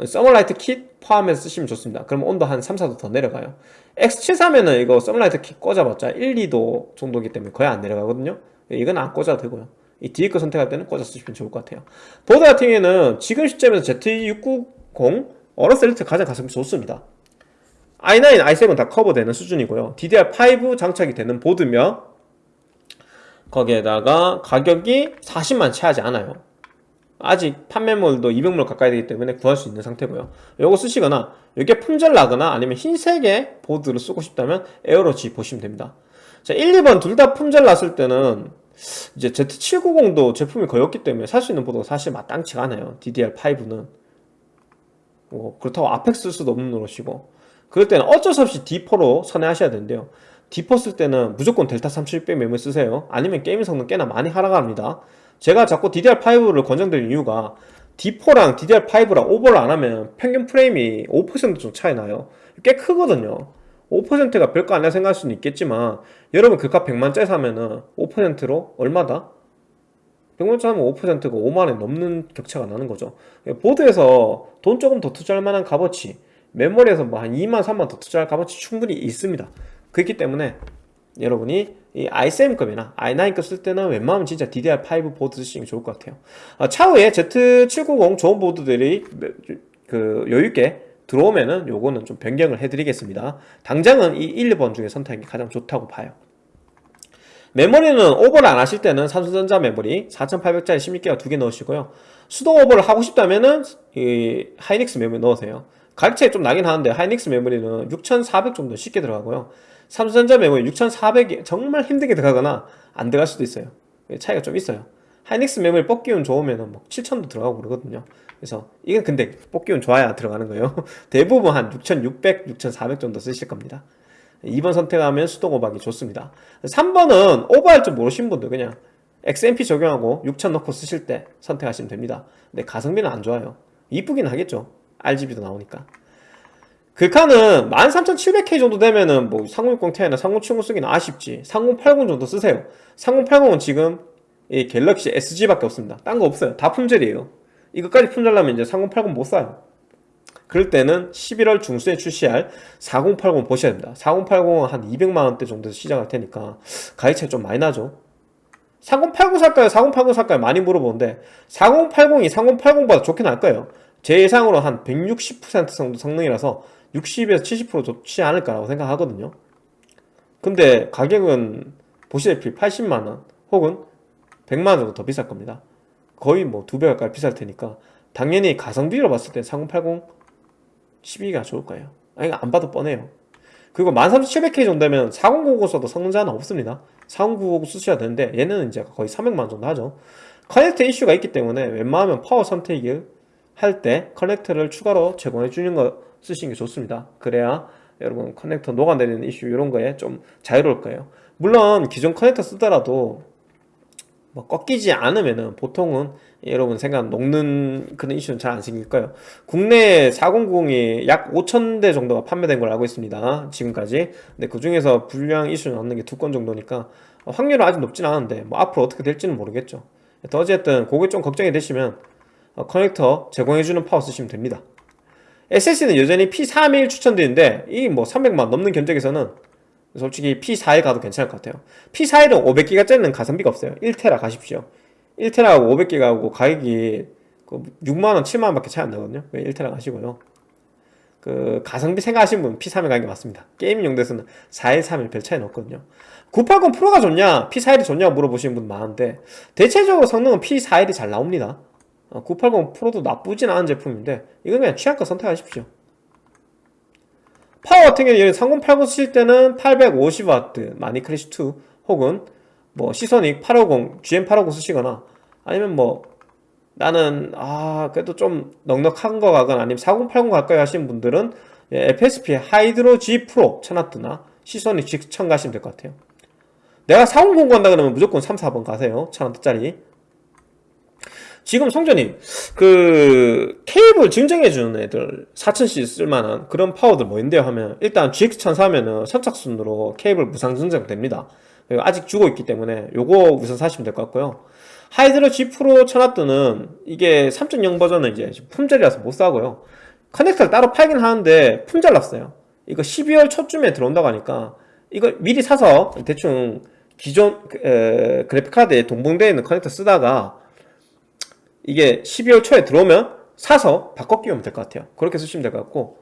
Thermalright kit 포함해서 쓰시면 좋습니다. 그럼 온도 한 3, 4도 더 내려가요. X73에는 이거 Thermalright kit 꽂아봤자 1, 2도 정도이기 때문에 거의 안 내려가거든요. 이건 안 꽂아도 되고요 이 뒤에 거 선택할 때는 꽂아 쓰시면 좋을 것 같아요. 보드 같은 경우에는 지금 시점에서 Z690 AORUS Elite 가장 가성비 좋습니다. i9, i7 다 커버되는 수준이고요. DDR5 장착이 되는 보드며 거기에다가 가격이 40만 채하지 않아요. 아직 판매몰도 200몰 가까이 되기 때문에 구할 수 있는 상태고요. 요거 쓰시거나 이게 품절 나거나 아니면 흰색의 보드를 쓰고 싶다면 AERO G 보시면 됩니다. 자 1, 2번 둘 다 품절 났을 때는 이제 Z790도 제품이 거의 없기 때문에 살 수 있는 보드가 사실 마땅치가 않아요. DDR5는. 뭐 그렇다고 아펙 쓸 수도 없는 노릇이고. 그럴 때는 어쩔 수 없이 D4로 선회하셔야 되는데요 D4 쓸 때는 무조건 델타 3600 메모리 쓰세요. 아니면 게임 성능 꽤나 많이 하락합니다. 제가 자꾸 DDR5를 권장드리는 이유가 D4랑 DDR5랑 오버를 안 하면 평균 프레임이 5%좀 차이 나요. 꽤 크거든요 5%가 별거 아니라 생각할 수는 있겠지만 여러분 그값 100만짜리 사면은 5%로 얼마다? 100만짜리 사면 5%가 5만원 넘는 격차가 나는 거죠. 보드에서 돈 조금 더 투자할 만한 값어치 메모리에서 뭐 한 2만 3만 더 투자할 값어치 충분히 있습니다. 그렇기 때문에 여러분이 이 i7급이나 i9급 쓸 때는 웬만하면 진짜 DDR5 보드 쓰시는 게 좋을 것 같아요. 아, 차후에 Z790 좋은 보드들이 그 여유있게 들어오면은 요거는 좀 변경을 해드리겠습니다. 당장은 이 1, 2번 중에 선택이 가장 좋다고 봐요. 메모리는 오버를 안 하실 때는 삼성전자 메모리 4800짜리 16기가 두 개 넣으시고요. 수동 오버를 하고 싶다면은 이 하이닉스 메모리 넣으세요. 가격 차이 좀 나긴 하는데 하이닉스 메모리는 6400 정도 쉽게 들어가고요. 삼성전자 메모리 6400이 정말 힘들게 들어가거나 안 들어갈 수도 있어요. 차이가 좀 있어요. 하이닉스 메모리 뽑기운 좋으면 뭐 7000도 들어가고 그러거든요 그래서 이건 근데 뽑기 운 좋아야 들어가는 거예요. 대부분 한 6600, 6400 정도 쓰실 겁니다. 2번 선택하면 수동 오버하기 좋습니다. 3번은 오버할 줄 모르신 분들 그냥 XMP 적용하고 6000 넣고 쓰실 때 선택하시면 됩니다. 근데 가성비는 안 좋아요. 이쁘긴 하겠죠. RGB도 나오니까. 글카는 13700K 정도 되면은 뭐 3060 Ti나 3070 쓰기는 아쉽지. 3080 정도 쓰세요. 3080은 지금 이 갤럭시 SG밖에 없습니다. 딴 거 없어요. 다 품절이에요 이것까지 품절나면 이제 3080 못 사요. 그럴 때는 11월 중순에 출시할 4080 보셔야 됩니다. 4080은 한 200만원대 정도에서 시작할 테니까 가격 차이 좀 많이 나죠. 4080 살까요? 4080 살까요? 많이 물어보는데 4080이 3080보다 좋긴 할 거예요. 제 예상으로 한 160% 정도 성능이라서 60에서 70% 좋지 않을까라고 생각하거든요. 근데 가격은 보시다시피 80만원 혹은 100만원 정도 더 비쌀 겁니다 거의 뭐 두 배 가까이 비쌀 테니까 당연히 가성비로 봤을 때4080 12가 좋을 거예요. 아니 안 봐도 뻔해요. 그리고 13700K 정도면 4090 써도 성능 저하는 없습니다. 4090 쓰셔야 되는데 얘는 이제 거의 300만원 정도 하죠. 커넥터 이슈가 있기 때문에 웬만하면 파워 선택을 할 때 커넥터를 추가로 제공해 주는 거 쓰시는 게 좋습니다. 그래야 여러분 커넥터 녹아내리는 이슈 이런 거에 좀 자유로울 거예요. 물론 기존 커넥터 쓰더라도 뭐 꺾이지 않으면은 보통은 여러분 생각 녹는 그런 이슈는 잘 안 생길 거예요. 국내 4090이 약 5천대 정도가 판매된 걸 알고 있습니다 지금까지. 근데 그 중에서 불량 이슈는 없는 게 두 건 정도니까 확률은 아직 높진 않은데 뭐 앞으로 어떻게 될지는 모르겠죠. 어쨌든 그게 좀 걱정이 되시면 어, 커넥터 제공해주는 파워 쓰시면 됩니다. SSD는 여전히 P31 추천드리는데 이 뭐 300만 넘는 견적에서는 솔직히 P41 가도 괜찮을 것 같아요. P41은 500기가짜리는 가성비가 없어요. 1테라 가십시오. 1테라하고 500기가하고 가격이 6만원, 그 7만원 밖에 차이 안 나거든요. 1테라 가시고요. 그 가성비 생각하시는 분은 P31 가는 게 맞습니다. 게임 용도에서는 4131별 차이는 없거든요. 980 프로가 좋냐? P41이 좋냐 물어보시는 분 많은데 대체적으로 성능은 P41이 잘 나옵니다. 980 어, 프로도 나쁘진 않은 제품인데 이건 그냥 취향껏 선택하십시오 파워 같은 경우는 3080 쓰실 때는 850W 마니크래쉬2 혹은 뭐 시소닉 850, GM850 쓰시거나 아니면 뭐 나는 아 그래도 좀 넉넉한 거 가거나 아니면 4080 갈까요 하시는 분들은 FSP 하이드로 G 프로 쳐놨드나 시소닉 G1000 가시면 될 것 같아요. 내가 4090 간다 그러면 무조건 3, 4번 가세요. 1000원짜리 지금 성전님 그 케이블 증정해주는 애들 4000C 쓸만한 그런 파워들 뭐인데요? 하면 일단 GX1000 사면은 선착순으로 케이블 무상 증정됩니다. 그리고 아직 주고 있기 때문에 요거 우선 사시면 될 것 같고요. 하이드로 G 프로 천와트는 이게 3.0 버전은 이제 품절이라서 못 사고요. 커넥터를 따로 팔긴 하는데 품절 났어요. 이거 12월 초쯤에 들어온다고 하니까 이걸 미리 사서 대충 기존 에, 그래픽카드에 동봉되어 있는 커넥터 쓰다가 이게 12월 초에 들어오면 사서 바꿔 끼우면 될 것 같아요. 그렇게 쓰시면 될 것 같고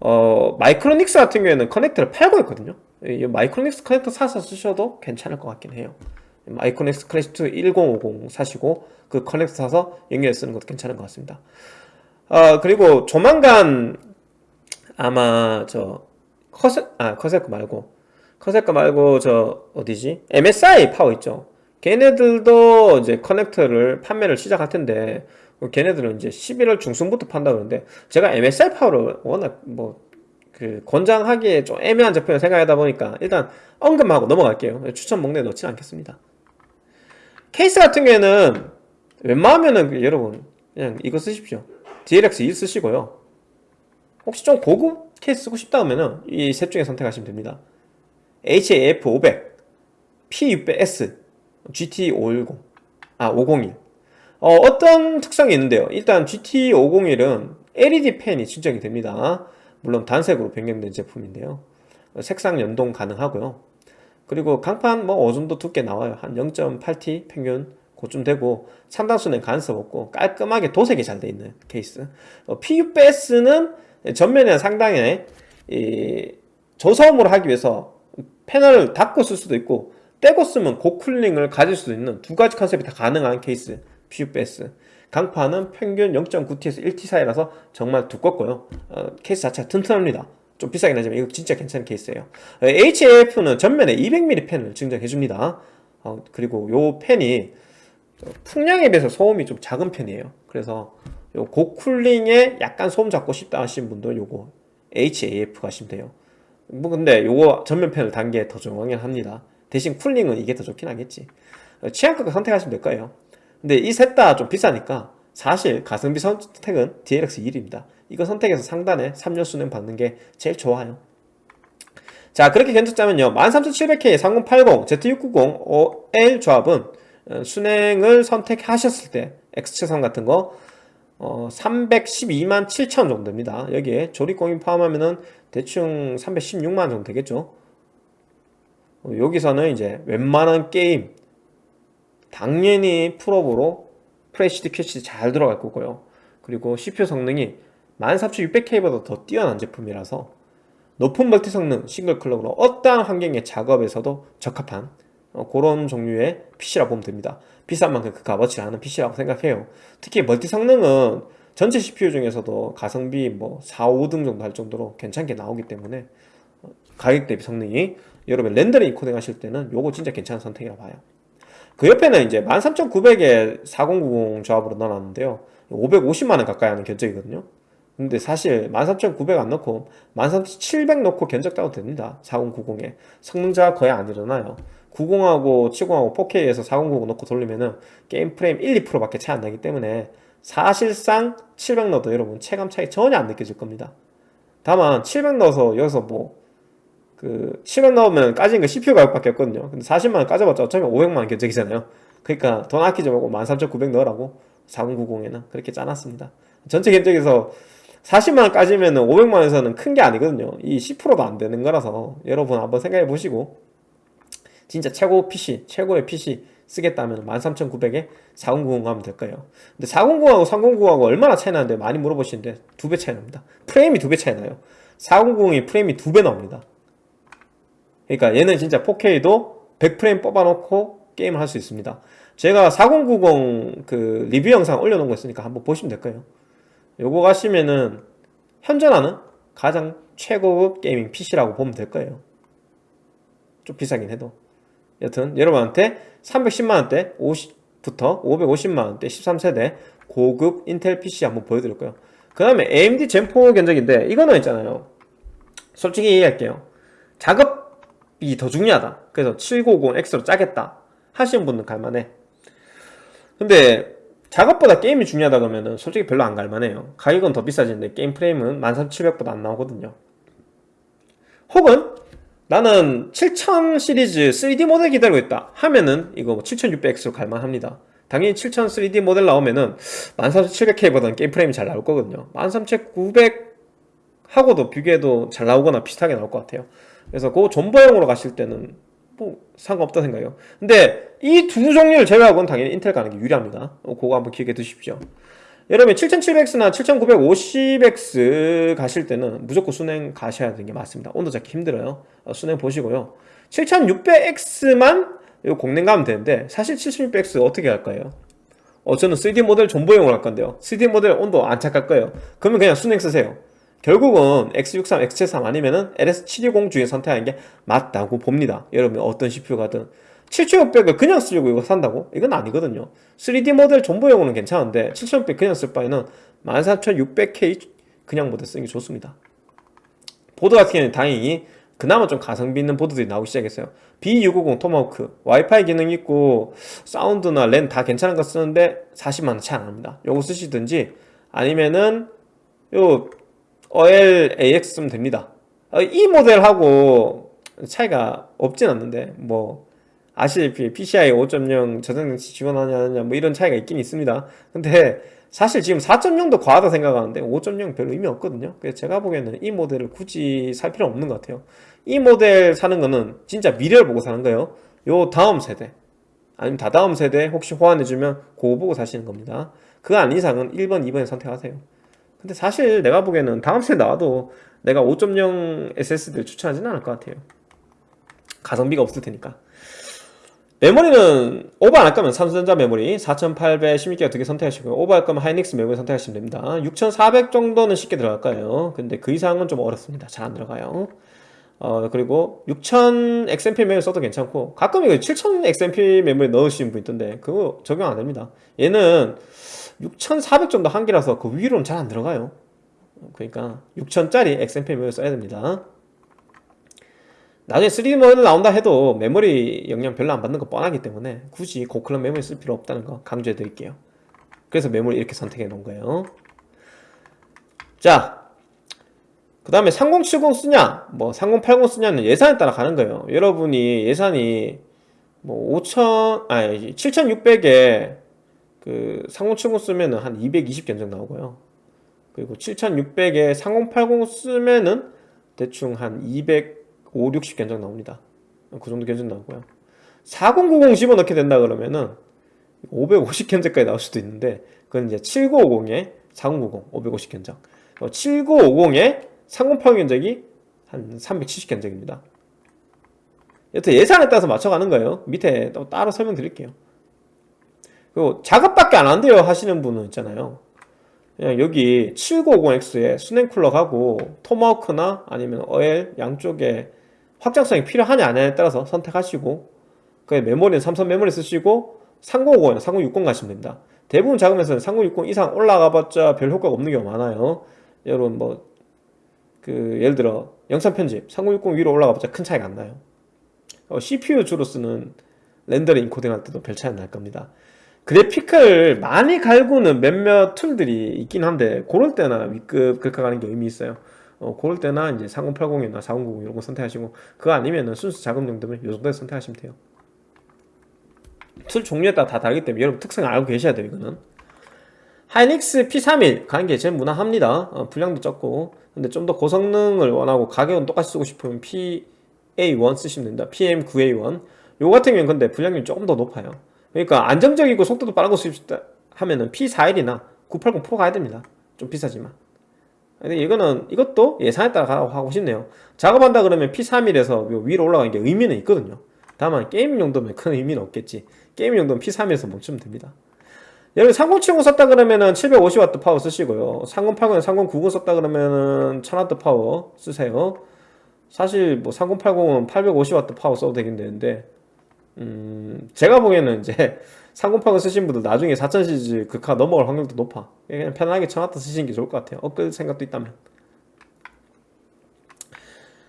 어, 마이크로닉스 같은 경우에는 커넥터를 팔고 있거든요. 이 마이크로닉스 커넥터 사서 쓰셔도 괜찮을 것 같긴 해요. 마이크로닉스 Classic2 1050 사시고 그 커넥터 사서 연결해 쓰는 것도 괜찮은 것 같습니다. 어, 그리고 조만간 아마 저 커세어 아 커세코 말고 커세코 말고 저 어디지? MSI 파워 있죠 걔네들도 이제 커넥터를 판매를 시작할 텐데 걔네들은 이제 11월 중순부터 판다 그러는데 제가 MSI 파워를 워낙 뭐 그 권장하기에 좀 애매한 제품을 생각하다 보니까 일단 언급하고 넘어갈게요. 추천 목록에 넣지는 않겠습니다. 케이스 같은 경우에는 웬만하면은 그 여러분 그냥 이거 쓰십시오. DLX 2 쓰시고요. 혹시 좀 고급 케이스 쓰고 싶다 하면은 이 셋 중에 선택하시면 됩니다. HAF 500 P600S GT510 아 501 어, 어떤 특성이 있는데요. 일단 GT501은 LED 펜이 진정이 됩니다. 물론 단색으로 변경된 제품인데요. 색상 연동 가능하고요. 그리고 강판 뭐 어느 정도 두께 나와요. 한 0.8T 평균 그쯤 되고 상당수는 간섭 없고 깔끔하게 도색이 잘 돼 있는 케이스. 어, PUBS는 전면에 상당히 이 저소음으로 하기 위해서 패널을 닫고 쓸 수도 있고 떼고 쓰면 고쿨링을 가질 수도 있는 두 가지 컨셉이 다 가능한 케이스. PUBS 강판은 평균 0.9T에서 1T 사이라서 정말 두껍고요. 어, 케이스 자체가 튼튼합니다. 좀 비싸긴 하지만 이거 진짜 괜찮은 케이스예요. 어, HAF는 전면에 200mm 펜을 증정해줍니다. 어, 그리고 요 펜이 풍량에 비해서 소음이 좀 작은 편이에요. 그래서 요 고쿨링에 약간 소음 잡고 싶다 하시는 분들 요거 HAF 가시면 돼요. 뭐 근데 요거 전면 펜을 단게더 중요하긴 합니다 대신 쿨링은 이게 더 좋긴 하겠지. 취향껏 선택하시면 될 거예요. 근데 이 셋 다 좀 비싸니까 사실 가성비 선택은 DLX1입니다. 이거 선택해서 상단에 3년 수능 받는 게 제일 좋아요. 자 그렇게 견적자면요. 13700K 3080 Z690 OL 조합은 어, 순행을 선택하셨을 때 X체선 같은 거 어, 312만 7천 정도 됩니다. 여기에 조립공임 포함하면은 대충 316만 정도 되겠죠? 어, 여기서는 이제 웬만한 게임 당연히 풀옵으로 프레시드 캐시 잘 들어갈 거고요. 그리고 CPU 성능이 13600K보다 더 뛰어난 제품이라서 높은 멀티 성능 싱글 클럭으로 어떠한 환경의 작업에서도 적합한 어, 그런 종류의 PC라고 보면 됩니다. 비싼 만큼 그 값어치를 하는 PC라고 생각해요. 특히 멀티 성능은 전체 CPU 중에서도 가성비 뭐 4, 5등 정도 할 정도로 괜찮게 나오기 때문에 어, 가격 대비 성능이 여러분 렌더링 코딩 하실 때는 요거 진짜 괜찮은 선택이라고 봐요. 그 옆에는 이제 13900에 4090 조합으로 넣어놨는데요. 550만원 가까이 하는 견적이거든요. 근데 사실 13900 안 넣고 13700 넣고 견적 따도 됩니다. 4090에. 성능자가 거의 안 일어나요. 90하고 70하고 4K에서 4090 넣고 돌리면은 게임 프레임 1, 2%밖에 차이 안 나기 때문에 사실상 700 넣어도 여러분 체감 차이 전혀 안 느껴질 겁니다. 다만 700 넣어서 여기서 뭐 그700 넣으면 까진 거 CPU 가격밖에 없거든요. 근데 40만원 까져봤자 어차피 500만원 견적이잖아요. 그러니까 돈 아끼지 말고 13900 넣으라고 4090에는 그렇게 짜놨습니다. 전체 견적에서 40만원 까지면 500만원에서는 큰 게 아니거든요. 이 10%도 안 되는 거라서 여러분 한번 생각해 보시고 진짜 최고 PC, 최고의 PC 쓰겠다면 13900에 4090 가면 될 거예요. 근데 4090하고 3090하고 얼마나 차이 나는데 많이 물어보시는데 두 배 차이 납니다. 프레임이 두 배 차이 나요. 4090이 프레임이 두 배 나옵니다 그러니까 얘는 진짜 4K도 100프레임 뽑아놓고 게임을 할 수 있습니다. 제가 4090 그 리뷰 영상 올려놓은 거 있으니까 한번 보시면 될 거예요. 요거 가시면은 현존하는 가장 최고급 게이밍 PC라고 보면 될 거예요. 좀 비싸긴 해도. 여튼 여러분한테 310만원대 50부터 550만원대 13세대 고급 인텔 PC 한번 보여드릴 거예요. 그 다음에 AMD 젠4 견적인데 이거는 있잖아요. 솔직히 얘기할게요. 작업 이 더 중요하다. 그래서 790X로 짜겠다 하시는 분은 갈만해. 근데 작업보다 게임이 중요하다 그러면은 솔직히 별로 안 갈만해요. 가격은 더 비싸지는데 게임 프레임은 13700보다 안 나오거든요. 혹은 나는 7000 시리즈 3D 모델 기다리고 있다 하면은 이거 7600X로 갈만합니다. 당연히 7000 3D 모델 나오면은 13700K보다는 게임 프레임이 잘 나올 거거든요. 13900 하고도 비교해도 잘 나오거나 비슷하게 나올 것 같아요 그래서 그 존버용으로 가실 때는 뭐 상관없다 생각해요. 근데 이 두 종류를 제외하고는 당연히 인텔 가는 게 유리합니다. 어, 그거 한번 기억해 두십시오. 여러분 7700X나 7950X 가실 때는 무조건 순행 가셔야 되는 게 맞습니다. 온도 잡기 힘들어요. 어, 순행 보시고요. 7600X만 요 공랭 가면 되는데 사실 7600X 어떻게 할까요? 어 저는 3D 모델 존버용으로 할 건데요. 3D 모델 온도 안 착할 거예요. 그러면 그냥 순행 쓰세요 결국은 X63, X73 아니면은 LS720 중에 선택하는 게 맞다고 봅니다. 여러분 어떤 CPU 가든. 7600을 그냥 쓰려고 이거 산다고? 이건 아니거든요. 3D 모델 존버용으로는 괜찮은데 7600 그냥 쓸 바에는 14600K 그냥 모델 쓰는 게 좋습니다. 보드 같은 경우는 다행히 그나마 좀 가성비 있는 보드들이 나오기 시작했어요. B650 토마호크. 와이파이 기능 있고 사운드나 랜 다 괜찮은 거 쓰는데 40만원 차이 안납니다. 요거 쓰시든지 아니면은 요 OL AX 쓰면 됩니다. 어, 이 모델하고 차이가 없진 않는데 뭐 아시다시피 PCI 5.0 저장장치 지원하냐 뭐 이런 차이가 있긴 있습니다. 근데 사실 지금 4.0도 과하다 생각하는데 5.0 별로 의미 없거든요. 그래서 제가 보기에는 이 모델을 굳이 살 필요 없는 것 같아요. 이 모델 사는 거는 진짜 미래를 보고 사는 거예요. 요 다음 세대. 아니면 다다음 세대 혹시 호환해주면 그거 보고 사시는 겁니다. 그 아닌 이상은 1번, 2번 선택하세요 근데 사실 내가 보기에는 다음 세대 나와도 내가 5.0 SSD를 추천하지는 않을 것 같아요. 가성비가 없을 테니까. 메모리는 오버 안 할 거면 삼성전자 메모리 4816기가 두개 선택하시고요. 오버 할 거면 하이닉스 메모리 선택하시면 됩니다. 6400 정도는 쉽게 들어갈 거예요. 근데 그 이상은 좀 어렵습니다. 잘 안 들어가요. 어 그리고 6000 XMP 메모리 써도 괜찮고 가끔 이거 7000 XMP 메모리 넣으시는 분 있던데 그거 적용 안 됩니다. 얘는 6400 정도 한계라서 그 위로는 잘 안 들어가요. 그러니까 6000짜리 XMP 메모리 써야 됩니다. 나중에 3D 모델 나온다 해도 메모리 영향 별로 안 받는 거 뻔하기 때문에 굳이 고클럽 메모리 쓸 필요 없다는 거 강조해 드릴게요. 그래서 메모리 이렇게 선택해 놓은 거예요. 자, 그 다음에 3070 쓰냐, 뭐 3080 쓰냐는 예산에 따라 가는 거예요. 여러분이 예산이 뭐 5000, 아니 7600에 그3070 쓰면은 한 220 견적 나오고요. 그리고 7600에 3080 쓰면은 대충 한 205, 60 견적 나옵니다. 그 정도 견적 나오고요. 4090 집어넣게 된다 그러면은 550 견적까지 나올 수도 있는데 그건 이제 7950에 4090 550 견적 7950에 3080 견적이 한 370 견적입니다 여튼 예산에 따라서 맞춰가는 거예요 밑에 또 따로 설명드릴게요 그리고 작업밖에 안 한대요 하시는 분은 있잖아요. 그냥 여기 7950X에 수냉쿨러하고 토마호크나 아니면 어엘 양쪽에 확장성이 필요하냐 아냐에 따라서 선택하시고 그 메모리는 삼성 메모리 쓰시고 3050이나 3060 가시면 됩니다. 대부분 작업에서는 3060 이상 올라가봤자 별 효과가 없는 경우가 많아요. 여러분 뭐 그 예를 들어 영상 편집 3060 위로 올라가봤자 큰 차이가 안 나요. 어, CPU 주로 쓰는 렌더링 인코딩 할 때도 별 차이 안 날 겁니다 그래픽을 많이 갈구는 몇몇 툴들이 있긴 한데 그럴 때나 위급 그렇게 가는 게 의미 있어요. 어, 그럴 때나 이제 3080이나 4090 이런 거 선택하시고 그거 아니면은 순수 작업 용도면 이 정도에 선택하시면 돼요. 툴 종류에 따라 다 다르기 때문에 여러분 특성을 알고 계셔야 돼요 이거는. 하이닉스 P31 가는 게 제일 무난합니다. 어, 불량도 적고. 근데 좀 더 고성능을 원하고 가격은 똑같이 쓰고 싶으면 PM9A1 쓰시면 됩니다. PM9A1 요 같은 경우는 근데 불량이 조금 더 높아요 그러니까 안정적이고 속도도 쓰고 싶다 하면은 P41이나 980 프로 가야 됩니다. 좀 비싸지만. 근데 이거는 이것도 예산에 따라 가라고 하고 싶네요. 작업한다 그러면 P31에서 위로 올라가는 게 의미는 있거든요. 다만 게임 용도면 큰 의미는 없겠지. 게임 용도는 P31에서 멈추면 됩니다. 여러분 3070 썼다 그러면은 750W 파워 쓰시고요. 3080, 3090 썼다 그러면은 1000W 파워 쓰세요. 사실 뭐 3080은 850W 파워 써도 되긴 되는데 음 제가 보기에는 이제 3080 쓰신 분들 나중에 4000 시리즈 극화 넘어갈 확률도 높아. 그냥 편안하게 1000W 쓰시는 게 좋을 것 같아요. 업글 생각도 있다면.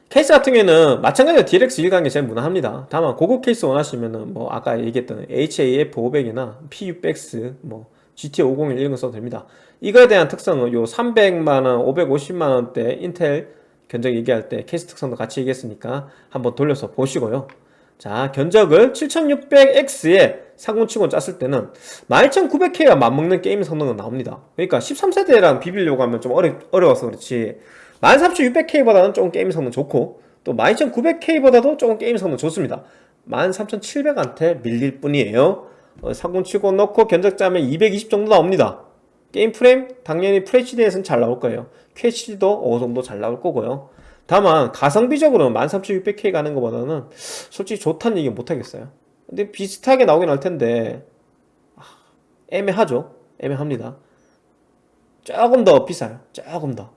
케이스 같은 경우에는 마찬가지로 DLX 1 가는 게 제일 무난합니다. 다만 고급 케이스 원하시면은 뭐 아까 얘기했던 HAF500이나 PU-BX 뭐 GT 501 이런 거 써도 됩니다. 이거에 대한 특성은 요 300만원 550만원대 인텔 견적 얘기할 때 케이스 특성도 같이 얘기했으니까 한번 돌려서 보시고요 자 견적을 7600X에 3070 짰을 때는 12900K가 맞먹는 게임 성능은 나옵니다. 그러니까 13세대랑 비비려고 하면 좀 어려, 어려워서 그렇지. 13600K보다는 조금 게임 성능 좋고 또 12900K보다도 조금 게임 성능 좋습니다. 13700한테 밀릴 뿐이에요. 어, 3070 넣고 견적 짜면 220 정도 나옵니다. 게임 프레임 당연히 FHD에서는 잘 나올 거예요. QHD도 어느 정도 잘 나올 거고요 다만 가성비적으로는 13600K 가는 것보다는 솔직히 좋다는 얘기 못하겠어요. 근데 비슷하게 나오긴 할 텐데 아, 애매하죠. 애매합니다. 조금 더 비싸요. 조금 더.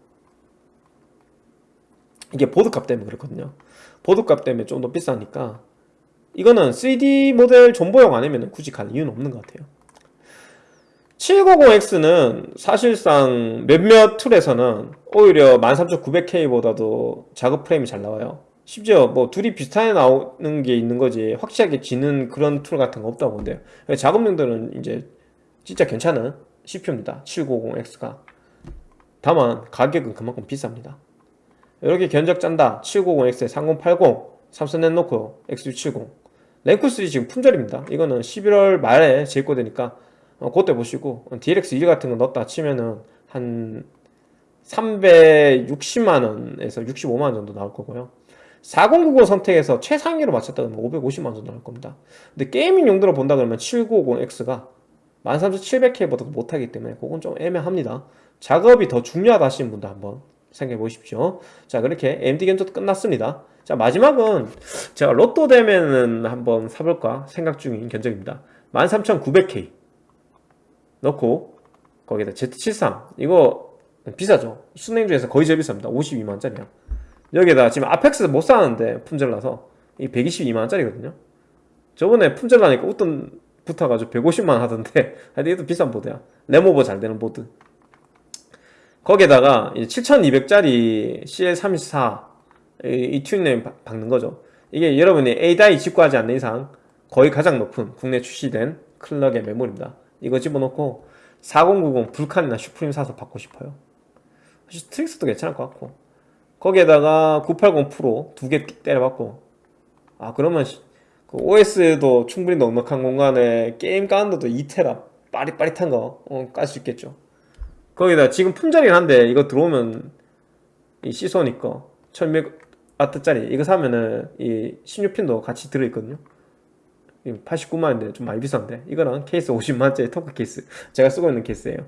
이게 보드값 때문에 그렇거든요. 보드값 때문에 좀 더 비싸니까. 이거는 3D 모델 존버용 아니면 굳이 갈 이유는 없는 것 같아요 7950X는 사실상 몇몇 툴에서는 오히려 13900K보다도 작업 프레임이 잘 나와요. 심지어 뭐 둘이 비슷하게 나오는 게 있는 거지 확실하게 지는 그런 툴 같은 거 없다고 보면 돼요. 작업용들은 이제 진짜 괜찮은 CPU입니다. 790X가. 다만 가격은 그만큼 비쌉니다. 이렇게 견적 짠다. 790X에 3080 삼성 내놓고 X670 랭크3 지금 품절입니다. 이거는 11월 말에 재입고되니까 어, 그때 보시고 DLX1 같은 거 넣었다 치면은 한 360만원에서 65만원 정도 나올 거고요. 4090 선택해서 최상위로 맞췄다 그러면 550만원 정도 나올 겁니다. 근데 게이밍 용도로 본다 그러면 7950X가 13700K보다도 못하기 때문에 그건 좀 애매합니다. 작업이 더 중요하다 하시는 분도 한번 생각해 보십시오. 자 그렇게 AMD 견적도 끝났습니다. 자 마지막은 제가 로또 되면은 한번 사볼까 생각 중인 견적입니다. 13900K 넣고 거기다 Z73 이거 비싸죠? 순행 중에서 거의 제일 비쌉니다. 52만원짜리야. 여기에다 지금 아펙스 못 사는데 품절나서 이 122만원짜리거든요. 저번에 품절나니까 웃돈 붙어가지고 150만원 하던데 하여튼 이것도 비싼 보드야. 램오버 잘 되는 보드. 거기에다가 7200짜리 CL34 이, 이 튜닝램 박는 거죠. 이게 여러분이 A다이 직구하지 않는 이상 거의 가장 높은 국내 출시된 클럭의 메모리입니다 이거 집어넣고 4090 불칸이나 슈프림 사서 박고 싶어요. 스트릭스도 괜찮을 것 같고. 거기에다가 980 프로 두 개 때려박고. 아 그러면 그 OS도 충분히 넉넉한 공간에 게임 까는데도 2테라 빠릿빠릿한 거 깔 수 있겠죠. 거기다 지금 품절이긴 한데 이거 들어오면 이 시소닉 거 1600W짜리 이거 사면은 이 16핀도 같이 들어있거든요 89만원인데 좀 많이 비싼데? 이거랑 케이스 50만원짜리 토크 케이스. 제가 쓰고 있는 케이스예요.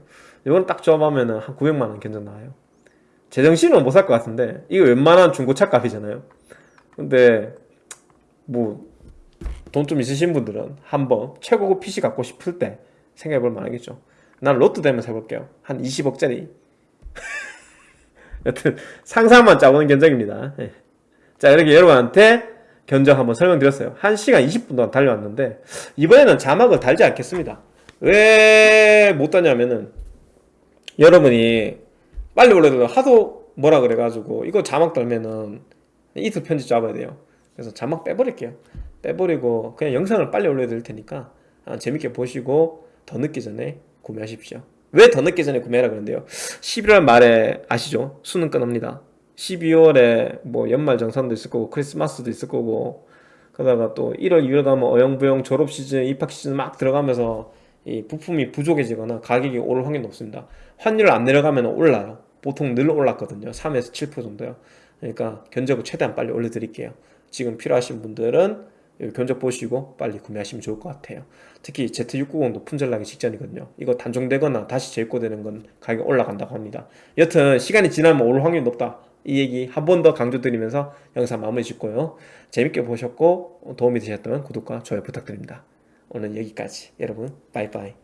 이거는 딱 조합하면 한 900만원 견적 나와요. 제정신은 못살 것 같은데 이거 웬만한 중고차 값이잖아요. 근데 뭐 돈 좀 있으신 분들은 한번 최고급 PC 갖고 싶을 때 생각해 볼 만하겠죠. 난 로또 되면 사볼게요. 한 20억짜리. 여튼 상상만 짜보는 견적입니다. 예. 자 이렇게 여러분한테 견적 한번 설명드렸어요. 1시간 20분 동안 달려왔는데 이번에는 자막을 달지 않겠습니다. 왜 못 다냐면은 여러분이 빨리 올려도 하도 뭐라 그래가지고 이거 자막 달면은 이틀 편집 잡아야 돼요. 그래서 자막 빼버릴게요. 빼버리고 그냥 영상을 빨리 올려드릴 테니까 아, 재밌게 보시고 더 늦기 전에 구매하십시오. 왜 더 늦기 전에 구매하라 그러는데요? 11월 말에 아시죠? 수능 끝납니다 12월에 뭐 연말 정산도 있을 거고 크리스마스도 있을 거고 그러다가 또 1월 2월 가면 어영부영 졸업 시즌 입학 시즌 막 들어가면서 이 부품이 부족해지거나 가격이 오를 확률이 높습니다. 환율을 안 내려가면 올라요. 보통 늘 올랐거든요. 3에서 7% 정도요. 그러니까 견적을 최대한 빨리 올려드릴게요. 지금 필요하신 분들은 견적 보시고 빨리 구매하시면 좋을 것 같아요. 특히 Z690도 품절나기 직전이거든요. 이거 단종되거나 다시 재입고되는 건 가격이 올라간다고 합니다. 여튼 시간이 지나면 오를 확률이 높다 이 얘기 한 번 더 강조드리면서 영상 마무리 짓고요. 재밌게 보셨고 도움이 되셨다면 구독과 좋아요 부탁드립니다. 오늘 여기까지. 여러분 빠이빠이